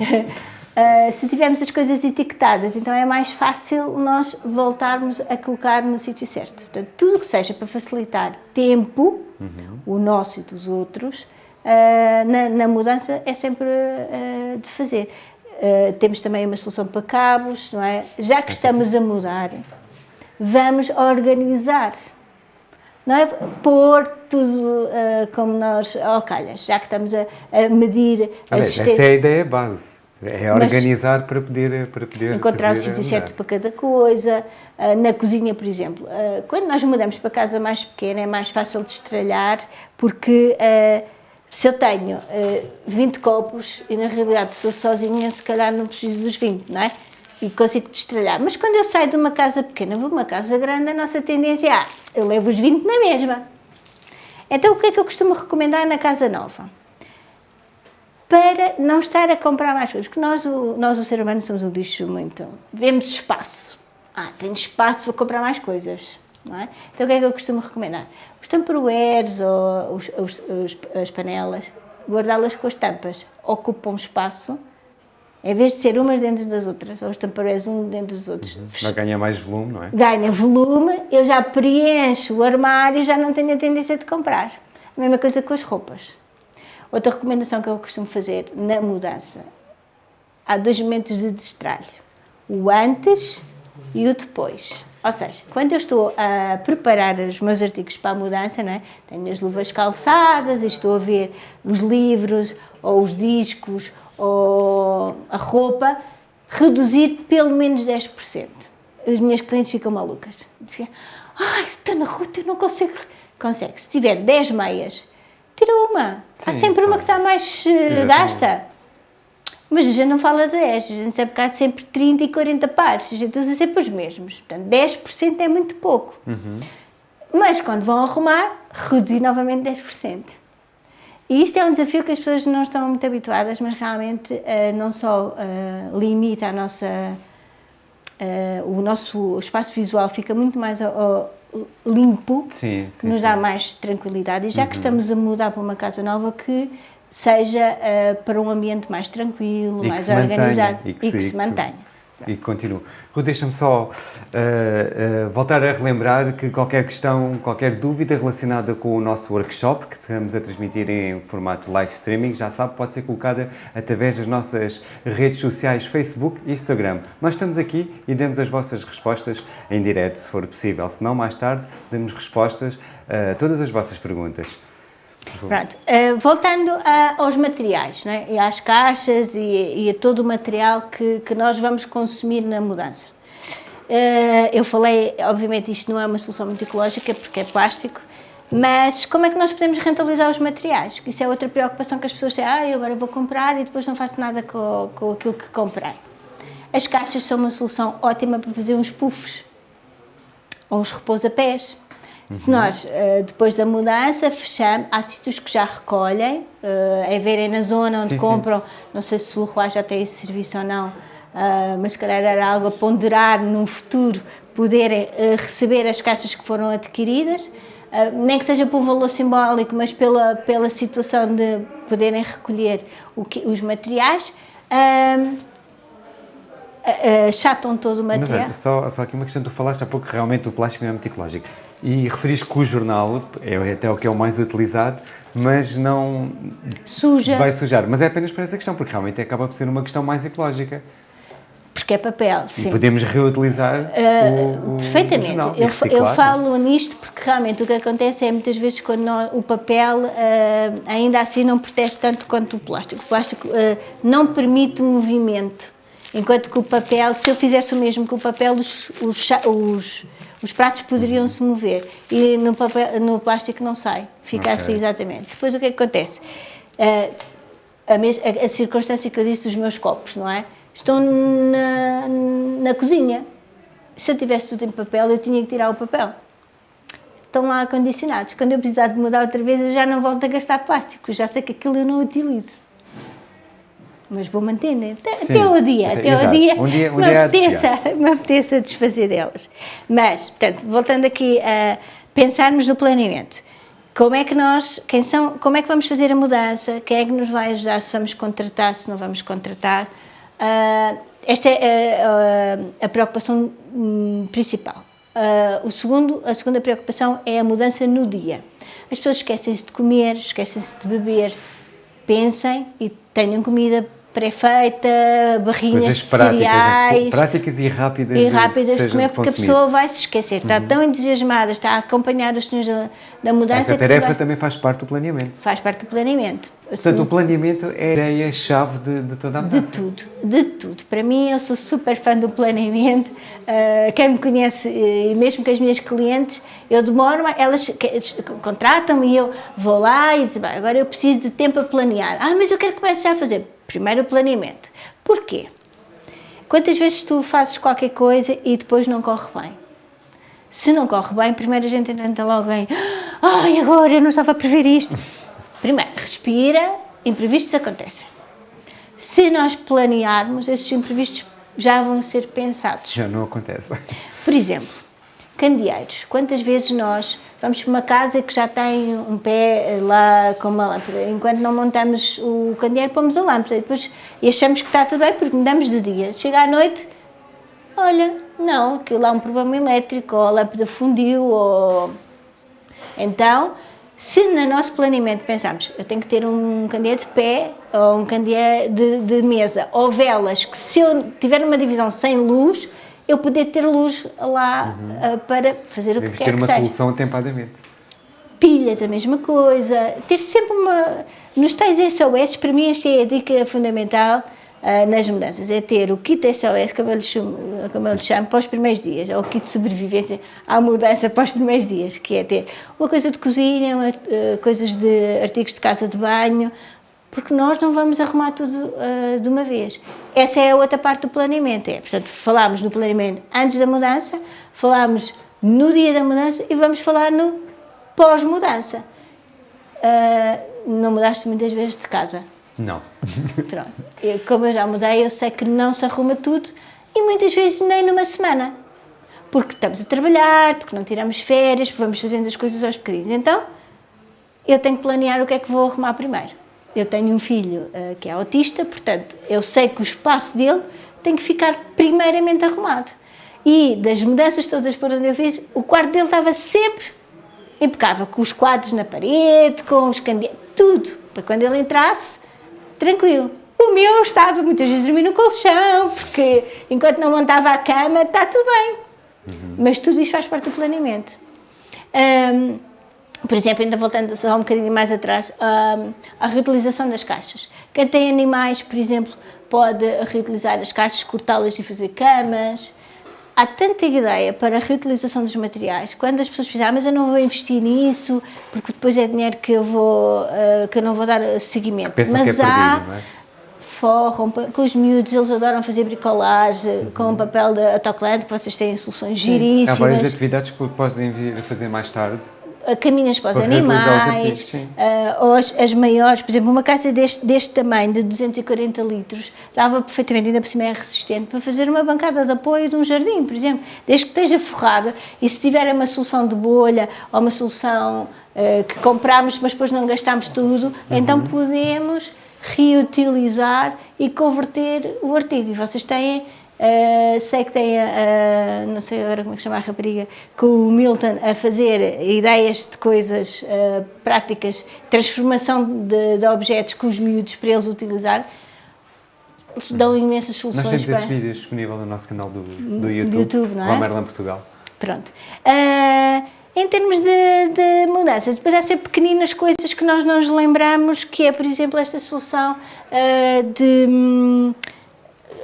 (laughs) Uh, se tivermos as coisas etiquetadas, então é mais fácil nós voltarmos a colocar no sítio certo. Portanto, tudo o que seja para facilitar tempo, uhum. o nosso e dos outros, uh, na, na, mudança é sempre uh, de fazer. temos também uma solução para cabos, não é? Já que estamos a mudar, vamos organizar. Não é pôr tudo como nós, ao calhas, já que estamos a, a medir as Essa é a ideia base é organizar Mas, para poder para poder encontrar o sítio certo para cada coisa. Uh, na cozinha, por exemplo, uh, quando nós mudamos para casa mais pequena é mais fácil de estralhar porque uh, se eu tenho 20 copos e na realidade sou sozinha, se calhar não preciso dos 20, não é? E consigo destralhar. Mas quando eu saio de uma casa pequena, vou uma casa grande, a nossa tendência é, ah, eu levo os 20 na mesma. Então o que é que eu costumo recomendar na casa nova? Para não estar a comprar mais coisas. Porque nós, o, nós, o ser humano, somos um bicho muito... Vemos espaço. Ah, tenho espaço, vou comprar mais coisas. É? Então o que é que eu costumo recomendar? Os tamperoeiros ou os, os, os, as panelas, guardá-las com as tampas. Ocupam espaço Em vez de ser umas dentro das outras, ou os taparoeiros um dentro dos outros. Uhum. Vai ganhar mais volume, não é? Ganha volume, eu já preencho o armário e já não tenho a tendência de comprar. A mesma coisa com as roupas. Outra recomendação que eu costumo fazer na mudança. Há dois momentos de destralho. O antes e o depois. Ou seja, quando eu estou a preparar os meus artigos para a mudança, não é? tenho as luvas calçadas e estou a ver os livros ou os discos ou a roupa, reduzir pelo menos 10%. As minhas clientes ficam malucas. Dizem, ai, estou na rua, eu não consigo. Consegue. Se tiver 10 meias, tira uma. Sim, Há sempre uma que está mais uh, gasta. Mas a gente não fala de 10, a gente sabe que há sempre 30 e 40 pares, a gente usa sempre os mesmos. Portanto, 10% é muito pouco. Uhum. Mas quando vão arrumar, reduzir novamente 10%. E isto é um desafio que as pessoas não estão muito habituadas, mas realmente uh, não só uh, limita a nossa, uh, o nosso espaço visual fica muito mais limpo, sim, sim, que nos sim. dá mais tranquilidade. E já uhum. que estamos a mudar para uma casa nova, que seja para um ambiente mais tranquilo, mais organizado e que, e que se, se mantenha e continuo. Rui, deixa-me só uh, uh, voltar a relembrar que qualquer questão, qualquer dúvida relacionada com o nosso workshop, que estamos a transmitir em formato live streaming, já sabe, pode ser colocada através das nossas redes sociais Facebook e Instagram. Nós estamos aqui e damos as vossas respostas em direto, se for possível. Se não, mais tarde, damos respostas a todas as vossas perguntas. Pronto, uh, voltando a, aos materiais, é? e às caixas e, e, a todo o material que, que nós vamos consumir na mudança. Uh, eu falei, obviamente isto não é uma solução muito ecológica porque é plástico, mas como é que nós podemos rentabilizar os materiais? Isso é outra preocupação que as pessoas têm, ah, eu agora vou comprar e depois não faço nada com, com aquilo que comprei. As caixas são uma solução ótima para fazer uns puffs, ou uns repousapés, se nós, uh, depois da mudança, fechamos, há sítios que já recolhem, uh, é verem na zona onde sim, compram, sim. não sei se o Leroy já tem esse serviço ou não, uh, mas se calhar era algo a ponderar num futuro, poderem receber as caixas que foram adquiridas, nem que seja por valor simbólico, mas pela, pela situação de poderem recolher que, os materiais, achatam todo o material. Mas, só, só aqui uma questão, tu falaste há pouco que realmente o plástico não é muito ecológico. E referiste que o jornal é até o que é o mais utilizado, mas não Suja. vai sujar. Mas é apenas para essa questão, porque realmente acaba por ser uma questão mais ecológica. Porque é papel, sim. E podemos reutilizar uh, o, o, Perfeitamente. O eu, eu, falo nisto porque realmente o que acontece é muitas vezes quando nós, o papel uh, ainda assim não protege tanto quanto o plástico. O plástico uh, não permite movimento, enquanto que o papel, se eu fizesse o mesmo que o papel, os, os, os os pratos poderiam se mover e no, papel, no plástico não sai, fica okay. assim exatamente. Depois o que, é que acontece? Uh, a, a, a, circunstância que eu disse dos meus copos, não é? Estão na, na cozinha. Se eu tivesse tudo em papel, eu tinha que tirar o papel. Estão lá acondicionados. Quando eu precisar de mudar outra vez, eu já não volto a gastar plástico, já sei que aquilo eu não utilizo mas vou manter, né? até, até o dia, até o dia, um dia, um me, dia apeteça, me apeteça desfazer delas. Mas, portanto, voltando aqui a pensarmos no planeamento, como é que nós, quem são, como é que vamos fazer a mudança, quem é que nos vai ajudar, se vamos contratar, se não vamos contratar, uh, esta é a, a, a preocupação hum, principal. Uh, o segundo, a segunda preocupação é a mudança no dia. As pessoas esquecem-se de comer, esquecem-se de beber, pensem e tenham comida pré-feita, barrinhas de práticas, cereais. Práticas e rápidas, e rápidas de, comer, porque a pessoa vai se esquecer. Está uhum. tão entusiasmada, está a acompanhar os senhores da, da mudança. Essa tarefa vai... também faz parte do planeamento. Faz parte do planeamento. Portanto, o planeamento é a ideia-chave de, de, toda a mudança. De tudo, de tudo. Para mim, eu sou super fã do planeamento. Uh, (laughs) quem me conhece, e mesmo com as minhas clientes, eu demoro, elas contratam-me e eu vou lá e digo, agora eu preciso de tempo a planear. Ah, mas eu quero que comece já a fazer Primeiro o planeamento. Porquê? Quantas vezes tu fazes qualquer coisa e depois não corre bem? Se não corre bem, primeiro a gente entra logo em ai, agora eu não estava a prever isto. Primeiro, respira, imprevistos acontecem. Se nós planearmos, esses imprevistos já vão ser pensados. Já não acontece. Por exemplo, Candeeiros. Quantas vezes nós vamos para uma casa que já tem um pé lá com uma lâmpada, enquanto não montamos o candeeiro, pomos a lâmpada e, depois, e achamos que está tudo bem porque mudamos de dia. Chega à noite, olha, não, aquilo há um problema elétrico, ou a lâmpada fundiu, ou... Então, se no nosso planeamento pensamos, eu tenho que ter um candeeiro de pé, ou um candeeiro de, de mesa, ou velas, que se eu tiver uma divisão sem luz, eu poder ter luz lá uhum. uh, para fazer o que quer que uma seja. solução atempadamente. Pilhas, a mesma coisa. Ter sempre uma... Nos tais SOS, para mim, esta é a dica fundamental uh, nas mudanças, é ter o kit SOS, como eu, lhe chamo, como eu lhe chamo, para os primeiros dias, ou o kit de sobrevivência à mudança para os primeiros dias, que é ter uma coisa de cozinha, uma, uh, coisas de artigos de casa de banho, porque nós não vamos arrumar tudo uh, de uma vez. Essa é a outra parte do planeamento, é, portanto, falámos no planeamento antes da mudança, falámos no dia da mudança e vamos falar no pós-mudança. Uh, não mudaste muitas vezes de casa? Não. (laughs) Pronto. Eu, como eu já mudei, eu sei que não se arruma tudo e muitas vezes nem numa semana. Porque estamos a trabalhar, porque não tiramos férias, porque vamos fazendo as coisas aos bocadinhos. Então, eu tenho que planear o que é que vou arrumar primeiro. Eu tenho um filho uh, que é autista, portanto, eu sei que o espaço dele tem que ficar primeiramente arrumado. E das mudanças todas por onde eu fiz, o quarto dele estava sempre impecável, com os quadros na parede, com os candeeiros, tudo, para quando ele entrasse, tranquilo. O meu estava muitas vezes dormir no colchão, porque enquanto não montava a cama, está tudo bem. Uhum. Mas tudo isto faz parte do planeamento. Um, por exemplo, ainda voltando só um bocadinho mais atrás, a reutilização das caixas. Quem tem animais, por exemplo, pode reutilizar as caixas, cortá-las e fazer camas. Há tanta ideia para a reutilização dos materiais. Quando as pessoas dizem, ah, mas eu não vou investir nisso, porque depois é dinheiro que eu, vou, uh, que eu não vou dar seguimento. Mas é há... Perdido, é? forram, com os miúdos, eles adoram fazer bricolagem, uhum. com o papel de autocolante, que vocês têm soluções Sim. giríssimas. Há várias atividades que podem vir a fazer mais tarde caminhas para os para animais, uh, ou as, as, maiores, por exemplo, uma casa deste, deste tamanho, de 240 litros, dava perfeitamente, ainda por cima é resistente, para fazer uma bancada de apoio de um jardim, por exemplo, desde que esteja forrada, e se tiver uma solução de bolha, ou uma solução uh, que compramos, mas depois não gastamos tudo, uhum. então podemos reutilizar e converter o artigo, e vocês têm Uh, sei que tem, a, não sei agora como é que chama a rapariga, com o Milton a fazer ideias de coisas uh, práticas, transformação de, de, objetos com os miúdos para eles utilizar. Eles dão imensas soluções. Nós temos para... esse vídeo disponível no nosso canal do, do YouTube, YouTube não é? Romerland Portugal. Pronto. Uh, em termos de, de, mudanças, depois há sempre pequeninas coisas que nós não nos lembramos, que é, por exemplo, esta solução de...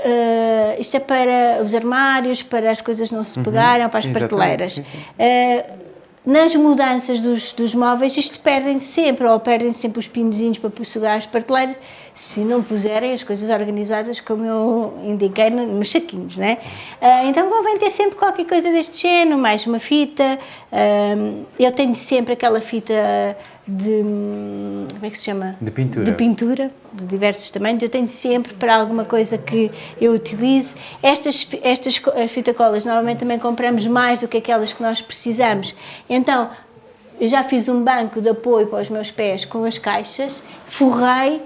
Uh, isto é para os armários, para as coisas não se uhum. pegarem, uhum. para as prateleiras. Uh, nas mudanças dos, dos móveis, isto perdem sempre, ou perdem sempre os pinozinhos para sugar as prateleiras, se não puserem as coisas organizadas, como eu indiquei, nos saquinhos, né? Uh, então convém ter sempre qualquer coisa deste género, mais uma fita. Eu tenho sempre aquela fita de, como é que se chama? De pintura. De pintura, de diversos tamanhos. Eu tenho sempre para alguma coisa que eu utilize. Estas, estas fitacolas normalmente também compramos mais do que aquelas que nós precisamos. Então, eu já fiz um banco de apoio para os meus pés com as caixas, forrei,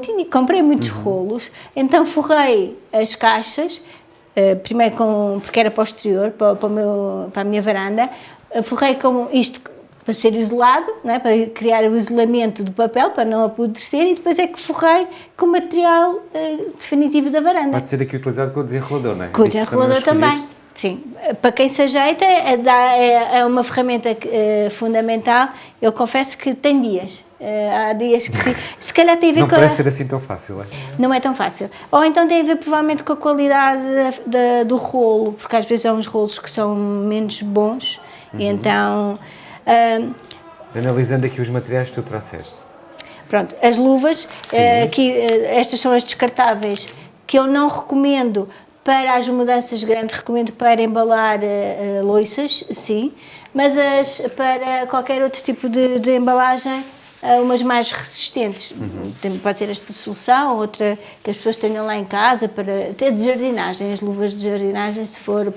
tinha, comprei muitos uhum. rolos, então forrei as caixas, uh, primeiro com, porque era posterior, para, para, meu, para a minha varanda, uh, forrei com isto para ser isolado, é? para criar o isolamento do papel, para não apodrecer, e depois é que forrei com o material uh, definitivo da varanda. Pode ser aqui utilizado com o desenrolador, não é? Com o desenrolador também. também. Sim, para quem se ajeita é, é, é uma ferramenta é, fundamental. Eu confesso que tem dias. É, há dias que se, (laughs) se calhar tem a ver não com... Não parece ser assim tão fácil, é? Não é tão fácil. Ou então tem a ver provavelmente com a qualidade da, da, do rolo, porque às vezes há uns rolos que são menos bons, uhum. e então um, Analisando aqui os materiais que tu trouxeste. Pronto, as luvas, uh, aqui, uh, estas são as descartáveis, que eu não recomendo para as mudanças grandes, recomendo para embalar uh, uh, loiças, sim, mas as, para qualquer outro tipo de, de embalagem, uh, umas mais resistentes. Uhum. Pode ser esta solução, outra que as pessoas tenham lá em casa para ter de jardinagem, as luvas de jardinagem, se for.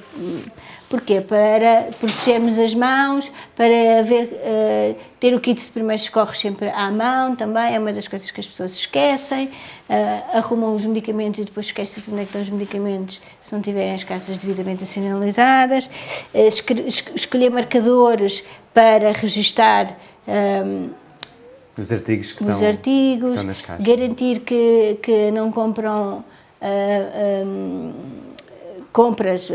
Porquê? Para protegermos as mãos, para haver, uh, ter o kit de primeiros socorros sempre à mão também, é uma das coisas que as pessoas esquecem, uh, arrumam os medicamentos e depois esquecem onde é que estão os medicamentos se não tiverem as caixas devidamente sinalizadas, uh, escolher marcadores para registar um, os artigos que os estão, artigos, que estão nas caixas. garantir que, que não compram uh, um, compras uh,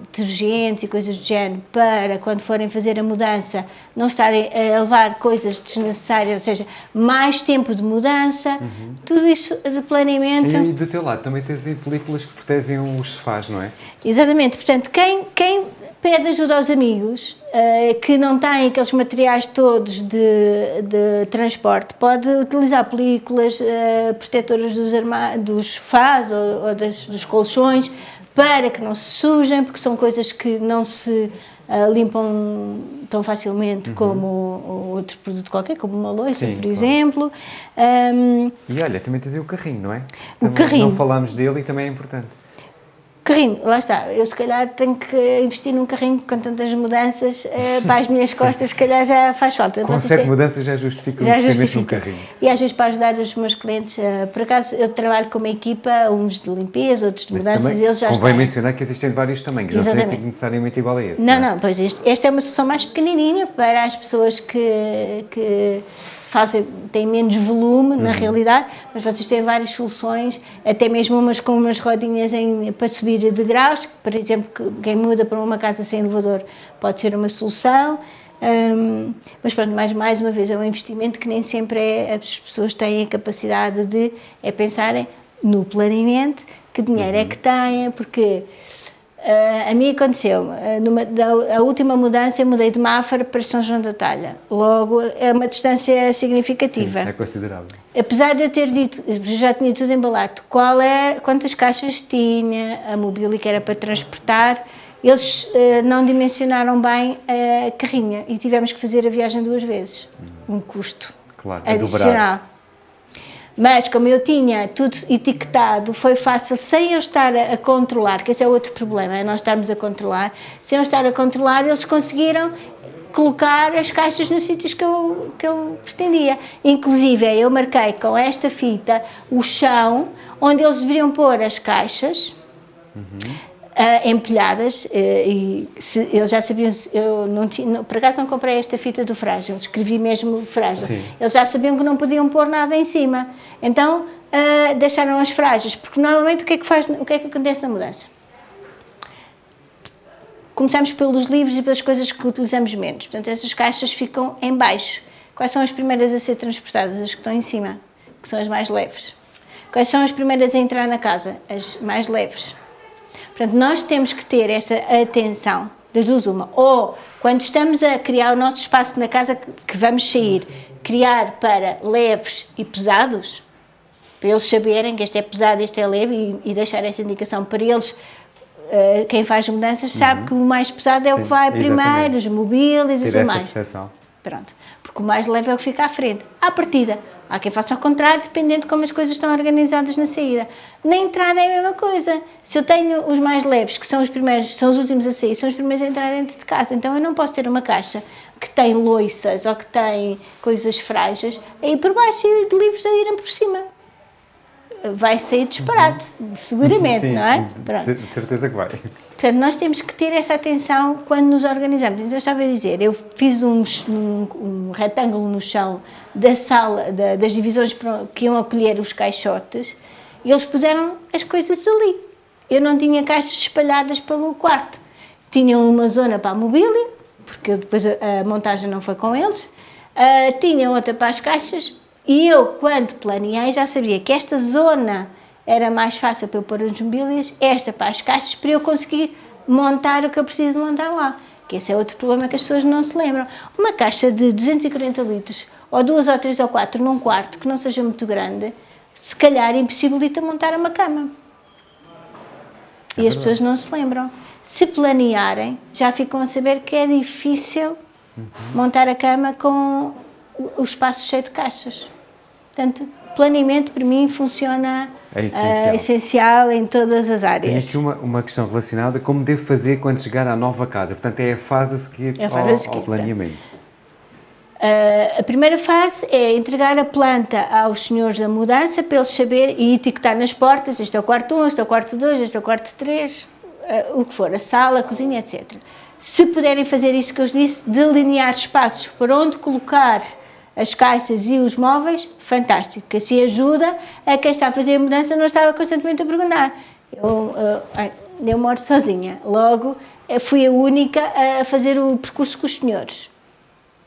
detergentes e coisas do género para quando forem fazer a mudança não estarem a levar coisas desnecessárias, ou seja, mais tempo de mudança, uhum. tudo isso de planeamento. E do teu lado também tens películas que protegem os sofás, não é? Exatamente, portanto, quem, quem pede ajuda aos amigos uh, que não têm aqueles materiais todos de, de transporte, pode utilizar películas uh, protetoras dos, dos sofás ou, ou das, dos colchões para que não se sujem, porque são coisas que não se uh, limpam tão facilmente uhum. como outro produto qualquer, como uma louça, Sim, por claro. exemplo. Um, e olha, também tens o carrinho, não é? O também carrinho. Não falámos dele e também é importante. Carrinho, lá está. Eu se calhar tenho que investir num carrinho com tantas mudanças uh, (laughs) para as minhas costas, se calhar já faz falta. Com sete mudanças já justifica já o investimento num carrinho. E às vezes para ajudar os meus clientes, uh, por acaso eu trabalho com uma equipa, uns de limpeza, outros de mudanças, também, eles já convém estão. mencionar que existem vários tamanhos, Exatamente. não tem sido necessariamente igual a esse. Não, não, não pois este, esta é uma solução mais pequenininha para as pessoas que, que fazem, têm menos volume uhum. na realidade, mas vocês têm várias soluções, até mesmo umas com umas rodinhas em, para subir de graus, por exemplo, quem muda para uma casa sem elevador pode ser uma solução. Um, mas pronto, mais, mais uma vez, é um investimento que nem sempre é, as pessoas têm a capacidade de é pensarem no planeamento, que dinheiro uhum. é que têm, porque Uh, a mim aconteceu, uh, numa, da, a última mudança eu mudei de Mafra para São João da Talha, logo é uma distância significativa. Sim, é considerável. Apesar de eu ter dito, já tinha tudo embalado, qual é, quantas caixas tinha, a mobília que era para transportar, eles uh, não dimensionaram bem a carrinha e tivemos que fazer a viagem duas vezes, um custo claro, adicional. Mas como eu tinha tudo etiquetado, foi fácil, sem eu estar a, a, controlar, que esse é outro problema, é nós estarmos a controlar, sem eu estar a controlar, eles conseguiram colocar as caixas nos sítios que eu, que eu pretendia. Inclusive, eu marquei com esta fita o chão onde eles deveriam pôr as caixas, uhum uh, empilhadas uh, e se, eles já sabiam, eu não tinha, por acaso não comprei esta fita do frágil, escrevi mesmo frágil, Sim. eles já sabiam que não podiam pôr nada em cima, então uh, deixaram as frágeis, porque normalmente o que é que faz, o que é que acontece na mudança? Começamos pelos livros e pelas coisas que utilizamos menos, portanto essas caixas ficam em baixo. Quais são as primeiras a ser transportadas? As que estão em cima, que são as mais leves. Quais são as primeiras a entrar na casa? As mais leves. Portanto, nós temos que ter essa atenção, das duas uma, ou quando estamos a criar o nosso espaço na casa que vamos sair, criar para leves e pesados, para eles saberem que este é pesado, este é leve e, e deixar essa indicação para eles, uh, quem faz mudanças sabe uhum. que o mais pesado é Sim, o que vai primeiro, os mobílias e tudo mais. Percepção. Pronto, porque o mais leve é o que fica à frente. À partida, Há quem faça ao contrário, dependendo de como as coisas estão organizadas na saída. Na entrada é a mesma coisa. Se eu tenho os mais leves, que são os primeiros, são os últimos a sair, são os primeiros a entrar dentro de casa, então eu não posso ter uma caixa que tem loiças ou que tem coisas frágeis aí por baixo e livros a irem por cima. Vai sair disparate, seguramente, Sim, não é? Pronto. De certeza que vai. Portanto, nós temos que ter essa atenção quando nos organizamos. Então, eu estava a dizer, eu fiz um, um, um retângulo no chão da sala, da, das divisões que iam acolher os caixotes e eles puseram as coisas ali. Eu não tinha caixas espalhadas pelo quarto. Tinha uma zona para a mobília, porque depois a, a, montagem não foi com eles. Uh, tinha outra para as caixas e eu, quando planeei, já sabia que esta zona era mais fácil para eu pôr as mobílias, esta para as caixas, para eu conseguir montar o que eu preciso montar lá. Que esse é outro problema que as pessoas não se lembram. Uma caixa de 240 litros, ou duas ou três ou quatro num quarto que não seja muito grande, se calhar impossibilita montar uma cama. É e as pessoas não se lembram. Se planearem, já ficam a saber que é difícil uhum. montar a cama com o, espaço cheio de caixas. Portanto, planeamento para mim funciona É essencial. uh, essencial em todas as áreas. aqui uma, uma questão relacionada como devo fazer quando chegar à nova casa. Portanto, é a fase a seguir, É a fase ao, a seguir, ao planeamento. Uh, a primeira fase é entregar a planta aos senhores da mudança para eles saberem e etiquetar nas portas, este é o quarto 1, este é o quarto 2, este é o quarto 3, uh, o que for, a sala, a cozinha, etc. Se puderem fazer isso que eu disse, delinear espaços para onde colocar as caixas e os móveis, fantástico, que assim ajuda a quem está a fazer a mudança não estava constantemente a perguntar. Eu, uh, ai, eu moro sozinha, logo eh, fui a única a fazer o percurso com os senhores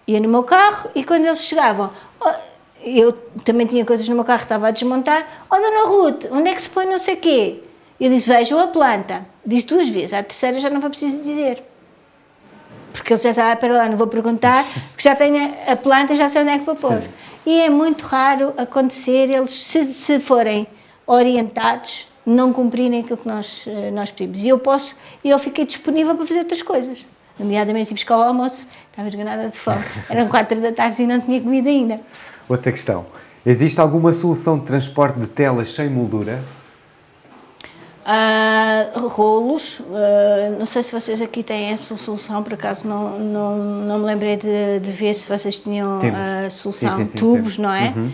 ia no meu carro e quando eles chegavam, oh, eu também tinha coisas no meu carro estava a desmontar, oh, Dona Ruth, onde é que se põe não sei o quê? Eu disse, vejam a planta. Disse duas vezes, à terceira já não foi preciso dizer. Porque ele já estava, ah, para lá, não vou perguntar, porque já tenho a, a planta, já sei onde é que vou pôr. Sim. E é muito raro acontecer eles, se, se forem orientados, não cumprirem aquilo que nós, eh, nós pedimos. E eu posso, e eu fiquei disponível para fazer outras coisas. Nomeadamente ir buscar o almoço, estava esganada de fome. (laughs) Eram quatro da tarde e não tinha comida ainda. Outra questão. Existe alguma solução de transporte de telas sem moldura? Ah, rolos, ah, não sei se vocês aqui têm essa solução, por acaso não, não, não me lembrei de, de ver se vocês tinham a solução Sim, sim, sim, tubos, temos. não é? Uhum.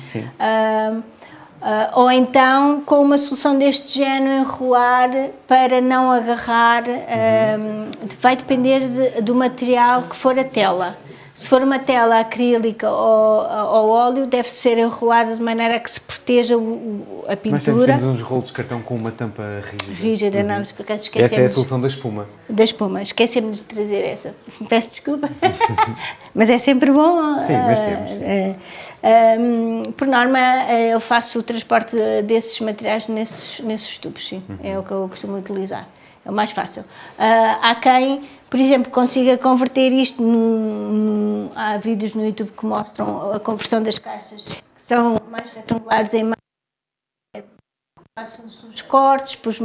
Ah, ou então com uma solução deste género enrolar para não agarrar, ah, vai depender de- do material que for a tela. Se for uma tela acrílica ou, ou óleo, deve ser enrolada de maneira que se proteja o- o- a Nós temos, pintura temos uns rolos de cartão com uma tampa rígida. rígida, não, por acaso Essa é a esquecemos solução da espuma. da espuma, esquecemos de trazer essa, (laughs) peço desculpa, (laughs) mas é sempre bom. Sim, mas ah, temos, sim. ah, ah, por norma, ah, eu faço o transporte desses materiais nesses, nesses tubos, sim, Uhum. é o que eu costumo utilizar, é o mais fácil. Ah, há quem, por exemplo, consiga converter isto, num, num- há vídeos no YouTube que mostram a conversão das caixas, que são mais retangulares em Façam-se uns cortes, depois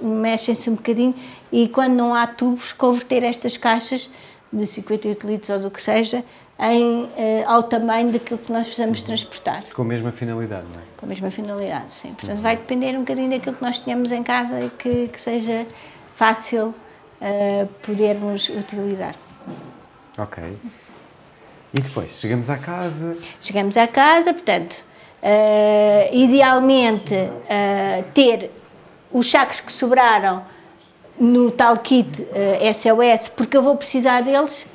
mexem-se um bocadinho e quando não há tubos, converter estas caixas de 58 litros ou do que seja em, eh, ao tamanho daquilo que nós precisamos transportar, Com a mesma finalidade, não é? com a mesma finalidade, sim. Portanto, vai depender um bocadinho daquilo que nós tenhamos em casa e que, que seja fácil podermos utilizar. Ok. E depois, chegamos à casa, Chegamos à casa, portanto, eh, idealmente eh, ter os sacos que sobraram no tal kit eh, SOS, porque eu vou precisar deles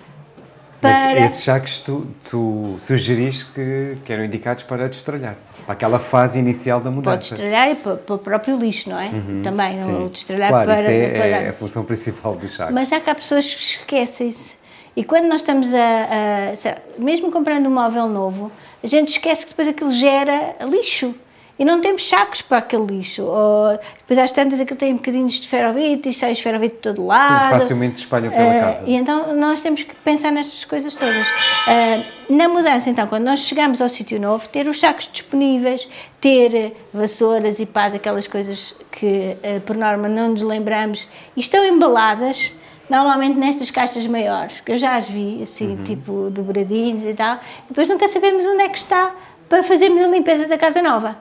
para... Esses sacos tu, tu sugeriste que, que eram indicados para destralhar, para aquela fase inicial da mudança. Pode estralhar e para, para o próprio lixo, não é? Também, Sim. o destralhar claro, para, isso é, para- é a função principal dos sacos. Mas há cá pessoas que esquecem-se. E quando nós estamos a, a- mesmo comprando um móvel novo, a gente esquece que depois aquilo gera lixo. E não temos sacos para aquele lixo. Ou, depois às tantas aquilo tem bocadinhos de esferovite e sai esferovite de todo Sim, lado. facilmente se espalham pela Ah, casa. E então nós temos que pensar nestas coisas todas. Ah, na mudança, então, quando nós chegamos ao sítio novo, ter os sacos disponíveis, ter vassouras e pás, aquelas coisas que eh, por norma não nos lembramos, e estão embaladas normalmente nestas caixas maiores, que eu já as vi, assim, Uhum. tipo dobradinhos e tal, e depois nunca sabemos onde é que está para fazermos a limpeza da casa nova.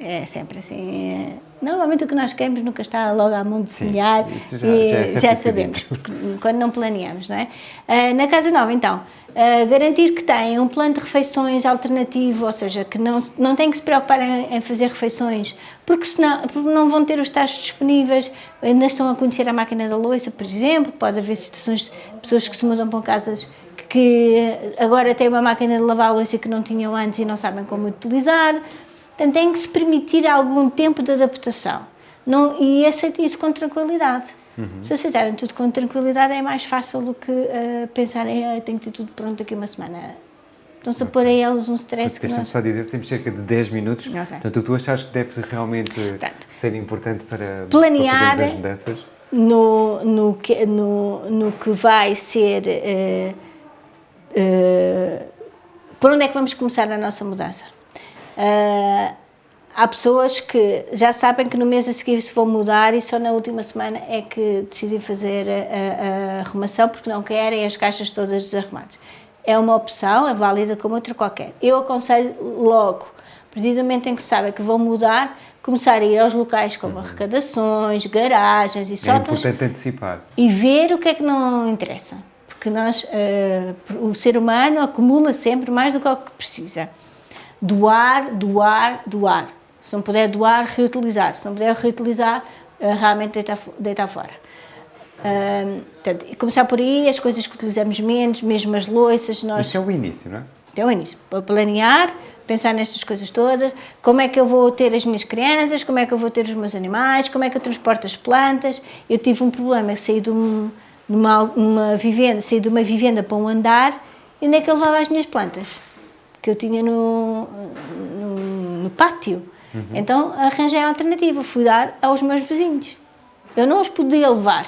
É sempre assim. é- Normalmente o que nós queremos nunca está logo à mão de semear isso já- e já é já sabemos, quando não planeamos, não é? Ah, na casa nova, então, ah, garantir que tem um plano de refeições alternativo, ou seja, que não, não tem que se preocupar em, em fazer refeições, porque senão porque não vão ter os tachos disponíveis, ainda estão a conhecer a máquina da louça, por exemplo, pode haver situações de pessoas que se mudam para casas que agora têm uma máquina de lavar a louça que não tinham antes e não sabem como utilizar. Portanto, tem que se permitir algum tempo de adaptação não, e aceitem isso com tranquilidade. Se aceitarem tudo com tranquilidade é mais fácil do que eh, pensarem ah, tenho que ter tudo pronto daqui a uma semana. Estão-se a pôr a eles um stress que Deixa-me nós... só dizer que temos cerca de 10 minutos, Ok. portanto tu achas que deve realmente Portanto, ser importante para, planear- para as mudanças? no, no, que, no, no que vai ser. eh, eh, por onde é que vamos começar a nossa mudança? Eh, há pessoas que já sabem que no mês a seguir se vão mudar e só na última semana é que decidem fazer a, a- a arrumação porque não querem as caixas todas desarrumadas. é uma opção, é válida como outra qualquer. Eu aconselho logo, a partir do momento em que sabem que vão mudar, começar a ir aos locais como uhum. arrecadações, garagens e sótãos. É importante antecipar. E ver o que é que não interessa. Porque nós, uh, o ser humano acumula sempre mais do que o que precisa. Doar, doar, doar. Se não puder doar, reutilizar. Se não puder reutilizar, uh, realmente deitar, deitar fora. Uh, portanto, começar por aí, as coisas que utilizamos menos, mesmo as louças. Nós... Isso é o início, não é? Então é o início. Para planear, pensar nestas coisas todas, como é que eu vou ter as minhas crianças, como é que eu vou ter os meus animais, como é que eu transporto as plantas. Eu tive um problema, saí de um, numa, uma vivenda, saí de uma vivenda para um andar, e onde é que eu levava as minhas plantas? Que eu tinha no, no, no pátio. Uhum. Então arranjei a alternativa, fui dar aos meus vizinhos. Eu não os podia levar,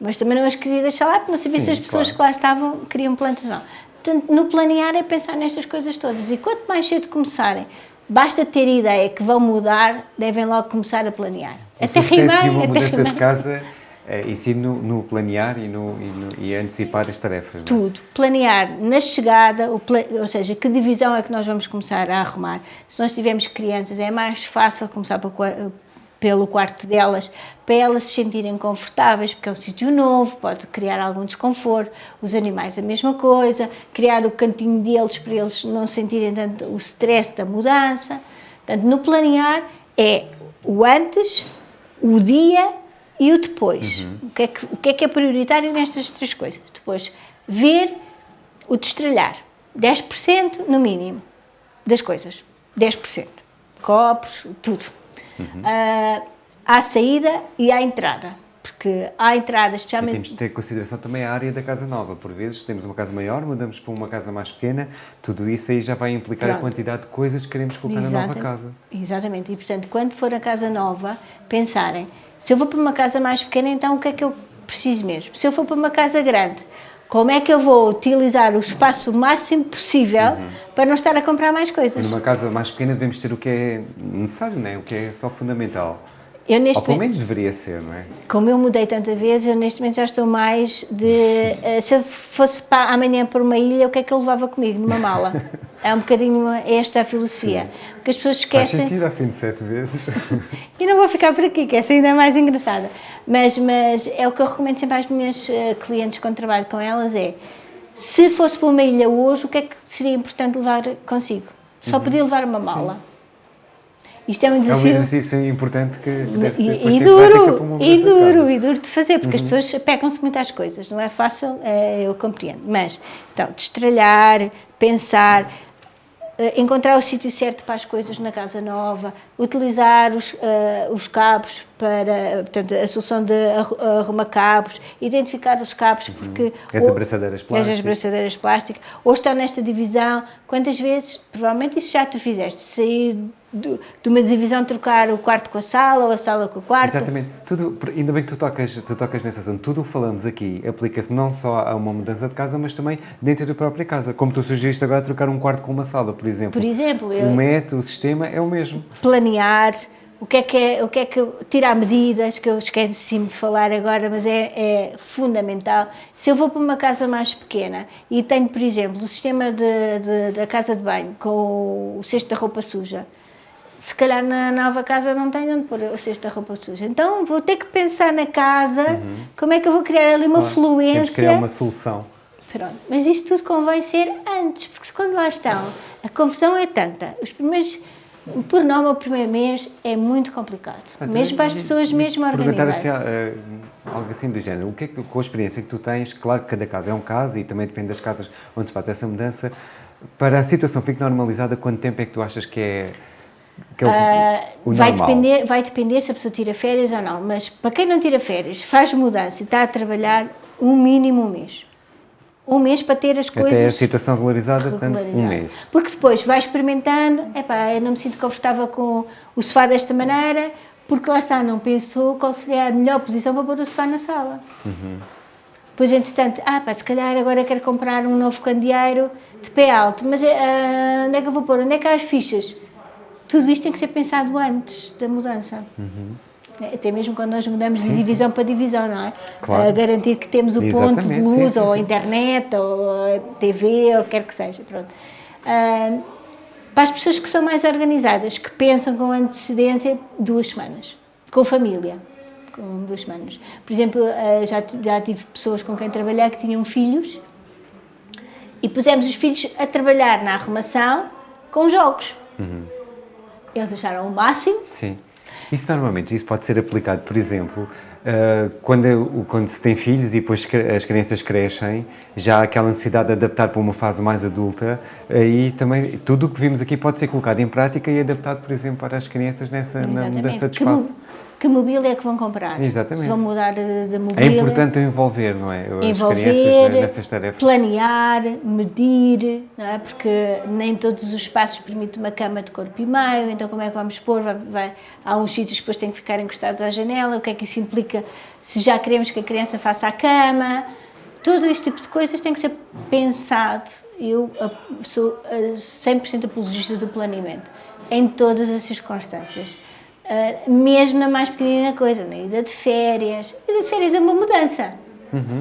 mas também não as queria deixar lá, porque não sabia Sim, se as pessoas claro. que lá estavam queriam plantas não. Portanto, no planear é pensar nestas coisas todas e quanto mais cedo começarem, basta ter ideia que vão mudar, devem logo começar a planear. O até rimar, de uma até mudança rimar. de casa é, ensino no, planear e, no, e, no, e antecipar as tarefas. É? Tudo. Planear na chegada, ou seja, que divisão é que nós vamos começar a arrumar. Se nós tivermos crianças, é mais fácil começar pelo quarto delas, para elas se sentirem confortáveis, porque é um sítio novo, pode criar algum desconforto. Os animais a mesma coisa, criar o cantinho deles para eles não sentirem tanto o stress da mudança. Portanto, no planear é o antes, o dia e o depois. Uhum. O, que é que, o que é que é prioritário nestas três coisas? Depois, ver o destralhar. 10% no mínimo das coisas. 10%. Copos, tudo. Uhum. Uh, à saída e à entrada. Porque à entrada, especialmente... E temos de ter em consideração também a área da casa nova. Por vezes temos uma casa maior, mudamos para uma casa mais pequena, tudo isso aí já vai implicar Pronto. a quantidade de coisas que queremos colocar Exatamente. na nova casa. Exatamente. E, portanto, quando for a casa nova, pensarem se eu vou para uma casa mais pequena, então o que é que eu preciso mesmo? Se eu for para uma casa grande, como é que eu vou utilizar o espaço o máximo possível uhum. para não estar a comprar mais coisas? Numa casa mais pequena devemos ter o que é necessário, não é? o que é só fundamental. Eu neste Ou pelo menos deveria ser, não é? Como eu mudei tanta vezes, eu neste momento já estou mais de... uh, se eu fosse para amanhã para uma ilha, o que é que eu levava comigo numa mala? (laughs) é um bocadinho esta a filosofia. Sim. Porque as pessoas esquecem... Faz sentido a fim de sete vezes. (laughs) e não vou ficar por aqui, que essa ainda é mais engraçada. Mas, mas é o que eu recomendo sempre às minhas uh, clientes quando trabalho com elas, é... Se fosse para uma ilha hoje, o que é que seria importante levar consigo? Só uhum. podia levar uma mala. Sim isto é um desafio. É um exercício importante que deve ser e, e duro, e duro, e duro de fazer, porque uhum. as pessoas pegam-se muito às coisas, não é fácil, é, eu compreendo. Mas, então, destralhar, pensar, eh, encontrar o sítio certo para as coisas na casa nova, utilizar os, uh, os cabos para, portanto, a solução de arrumar cabos, identificar os cabos, uhum. porque... As ou, abraçadeiras plásticas. As abraçadeiras plásticas, ou estar nesta divisão, quantas vezes, provavelmente isso já tu fizeste, sair de, de, uma divisão trocar o quarto com a sala ou a sala com o quarto. Exatamente. Tudo, ainda bem que tu tocas, tu tocas nesse assunto. Tudo o que falamos aqui aplica-se não só a uma mudança de casa, mas também dentro da própria casa. Como tu sugeriste agora, trocar um quarto com uma sala, por exemplo. Por exemplo. Eu... O método, o sistema é o mesmo. Planear, o que é que é, o que é que tirar medidas, que eu esqueci de falar agora, mas é, é, fundamental. Se eu vou para uma casa mais pequena e tenho, por exemplo, o sistema de, de, da casa de banho com o cesto da roupa suja, se calhar na nova casa não tenho onde pôr o cesto da roupa suja. Então vou ter que pensar na casa, uhum. como é que eu vou criar ali uma claro. fluência. Temos que criar uma solução. Pronto, mas isto tudo convém ser antes, porque quando lá estão, a confusão é tanta. Os primeiros, por nome, o primeiro mês é muito complicado, mesmo para as pessoas mesmo organizadas. Assim, uh, algo assim do género, o que é que, com a experiência que tu tens, claro que cada caso é um caso e também depende das casas onde se faz essa mudança, para a situação fique normalizada, quanto tempo é que tu achas que é que é o, uh, o vai, depender, vai depender se a pessoa tira férias ou não, mas para quem não tira férias, faz mudança e está a trabalhar um mínimo um mês. Um mês para ter as coisas... Até a situação regularizada, regularizada. um mês. Porque depois vai experimentando, epá, eu não me sinto confortável com o sofá desta maneira, porque lá está, não pensou qual seria a melhor posição para pôr o sofá na sala. Uhum. Pois, entretanto, ah pá, se calhar agora quero comprar um novo candeeiro de pé alto, mas uh, onde é que eu vou pôr? Onde é que há as fichas? tudo isto tem que ser pensado antes da mudança. Uhum. Até mesmo quando nós mudamos de divisão para divisão, não é? Claro. A garantir que temos o ponto de Exatamente, luz, sim, sim, ou a sim. internet, ou a TV, ou o que quer que seja. Pronto. Ah, para as pessoas que são mais organizadas, que pensam com antecedência, duas semanas. Com família. Com duas semanas. Por exemplo, ah, já, já tive pessoas com quem trabalhar que tinham filhos e pusemos os filhos a trabalhar na arrumação com jogos. Uhum. Eles acharam o máximo. Sim. Isso normalmente, isso pode ser aplicado, por exemplo, eh, quando, quando se tem filhos e depois as crianças crescem, já há aquela necessidade de adaptar para uma fase mais adulta, aí também tudo o que vimos aqui pode ser colocado em prática e adaptado, por exemplo, para as crianças nessa na mudança de espaço. Que mobília é que vão comprar? Exatamente. Se vão mudar de, de É mobília. importante envolver, não é? As envolver, eh, nessas tarefas. planear, medir, não é? porque nem todos os espaços permitem uma cama de corpo e meio, então como é que vamos pôr? Vai, vai- há uns sítios que depois têm que ficar encostados à janela, o que é que isso implica se já queremos que a criança faça a cama? Todo este tipo de coisas tem que ser pensado. Eu ah, sou ah, 100% apologista do planeamento, em todas as circunstâncias. Ah, mesmo na mais pequenina coisa, na ida de férias. A ida de férias é uma mudança.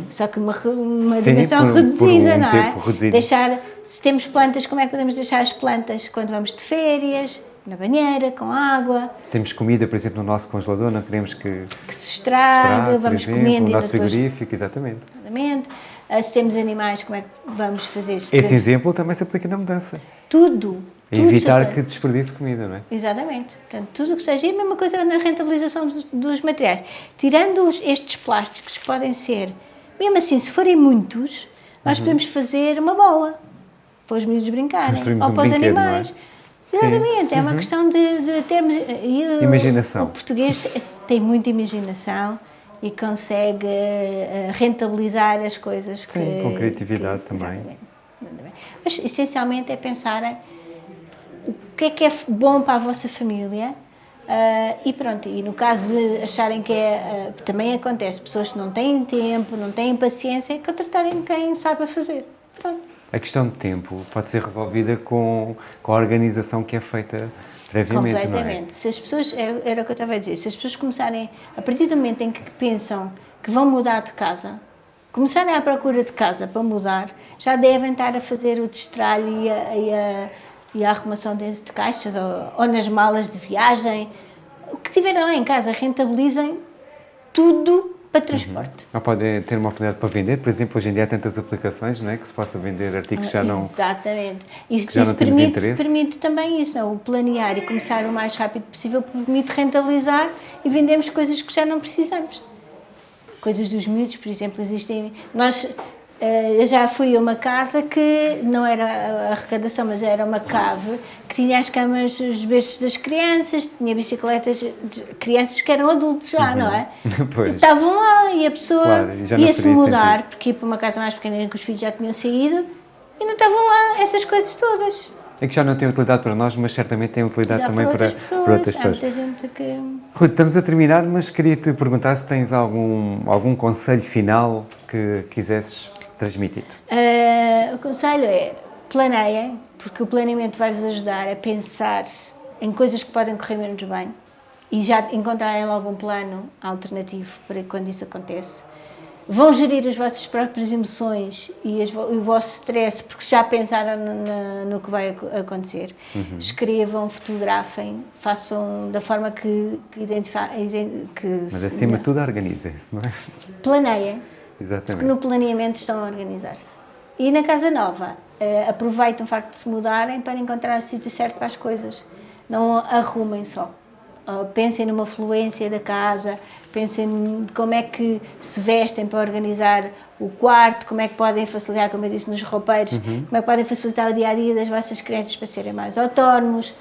Só que uma, uma Sim, dimensão por- por reduzida, um não é? reduzido. Deixar, se temos plantas, como é que podemos deixar as plantas quando vamos de férias? Na banheira, com água, Se temos comida, por exemplo, no nosso congelador, não queremos que que se se estrague, por vamos exemplo, comendo no nosso depois frigorífico, exatamente. tratamento. Ah, Se temos animais, como é que vamos fazer? Se Esse exemplo também se aplica na mudança. Tudo. Evitar que desperdice comida, não é? Exatamente. Portanto, tudo o que seja. E a mesma coisa na rentabilização dos, dos materiais. Tirando estes plásticos, que podem ser, mesmo assim, se forem muitos, nós podemos fazer uma bola para os miúdos brincarem. Ou um para os é? animais. Sim. Exatamente. É uma questão de, de termos. o- Imaginação. O português tem muita imaginação e consegue eh, rentabilizar as coisas que. Sim, com criatividade que- também. Exatamente. Mas essencialmente é pensarem o que é que é bom para a vossa família ah, e pronto, e no caso de acharem que é, ah, também acontece, pessoas que não têm tempo, não têm paciência, contratarem quem saiba fazer. Pronto. A questão de tempo pode ser resolvida com, com a organização que é feita previamente, Completamente. Se as pessoas, é- era o que eu estava a dizer, se as pessoas começarem, a partir do momento em que pensam que vão mudar de casa, começarem à procura de casa para mudar, já devem estar a fazer o destralho e a, e a, e a arrumação dentro de caixas ou, ou nas malas de viagem. O que tiverem lá em casa, rentabilizem tudo para transporte. é? Ou podem ter uma oportunidade para vender, por exemplo, hoje em dia há tantas aplicações, não é? Que se possa vender artigos que já não... Exatamente. Isso, já isso não permite, interesse. permite também isso, não? O planear e começar o mais rápido possível permite rentabilizar e vendermos coisas que já não precisamos. Coisas dos miúdos, por exemplo, existem. Nós. Eh, Eu já fui a uma casa que não era a arrecadação, mas era uma cave que tinha as camas, os berços das crianças, tinha bicicletas de crianças que eram adultos já, não é? (laughs) Pois. E estavam lá e a pessoa Claro, ia-se mudar, sentido. porque ia para uma casa mais pequena que os filhos já tinham saído e não estavam lá essas coisas todas. É que já não tem utilidade para nós, mas certamente tem utilidade Já também para, outras pessoas. para outras pessoas. muita gente que. Rui, estamos a terminar, mas queria-te perguntar se tens algum, algum conselho final que quisesses transmitir. Ah, o conselho é planeiem, porque o planeamento vai-vos ajudar a pensar em coisas que podem correr menos bem e já encontrarem logo um plano alternativo para quando isso acontece. Vão gerir as vossas próprias emoções e as o vosso stress, porque já pensaram no, no que vai ac- acontecer. Escrevam, fotografem, façam da forma que, que, identifa- ident- que Mas acima de tudo, organizem-se, não é? planeiem, Exatamente. no planeamento estão a organizar-se. E na Casa Nova, eh, aproveitam o facto de se mudarem para encontrar o sítio certo para as coisas. Não arrumem só. Ah, pensem numa fluência da casa, pensem como é que se vestem para organizar o quarto, como é que podem facilitar, como eu disse, nos roupeiros, como é que podem facilitar o dia a dia das vossas crianças para serem mais autónomos.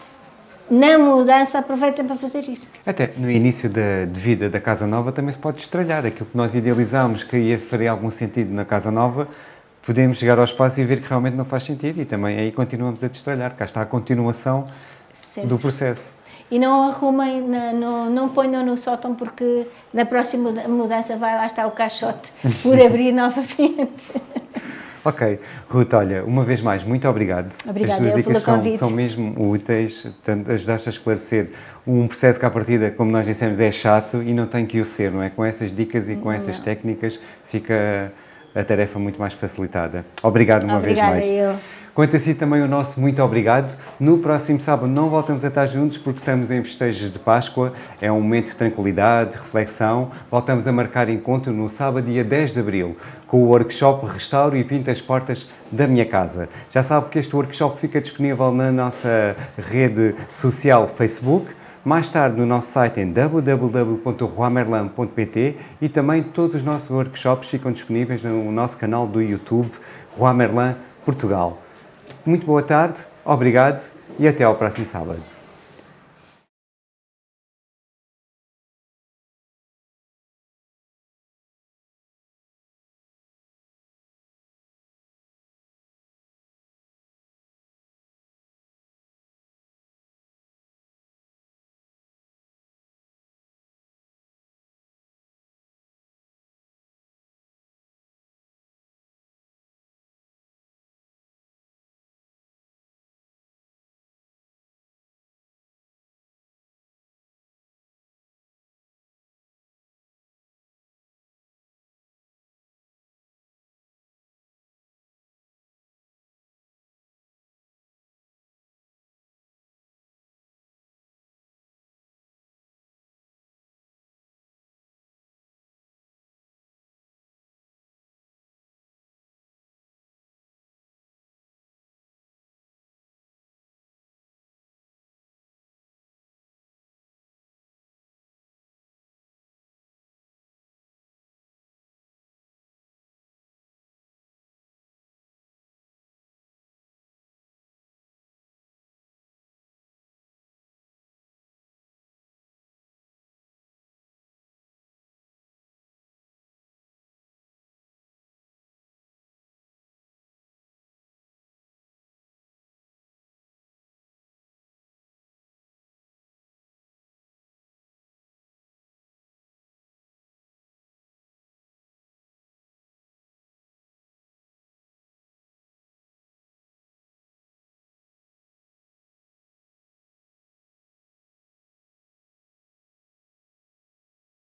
Na mudança, aproveitem para fazer isso. Até no início da, de vida da Casa Nova também se pode estralhar. Aquilo que nós idealizámos que ia faria algum sentido na Casa Nova, podemos chegar ao espaço e ver que realmente não faz sentido e também aí continuamos a destralhar. Cá está a continuação Sempre. do processo. E não arrumem, no, não ponham no sótão porque na próxima muda- mudança vai lá estar o caixote por (laughs) abrir novamente. (laughs) Ok. Ruth, olha, uma vez mais, muito obrigado. Obrigada As tuas dicas são, são mesmo úteis, portanto, ajudaste a esclarecer um processo que à partida, como nós dissemos, é chato e não tem que o ser, não é? Com essas dicas e com essas técnicas fica a tarefa muito mais facilitada. Obrigado uma Obrigada, vez mais. eu. Quanto a si também o nosso muito obrigado. No próximo sábado não voltamos a estar juntos porque estamos em festejos de Páscoa. É um momento de tranquilidade, de reflexão. Voltamos a marcar encontro no sábado, dia 10 de abril, com o workshop Restauro e Pinta as Portas da Minha Casa. Já sabe que este workshop fica disponível na nossa rede social Facebook. Mais tarde no nosso site em www.ruamerlan.pt e também todos os nossos workshops ficam disponíveis no nosso canal do YouTube Rua Merlan Portugal. Muito boa tarde, obrigado e até ao próximo sábado.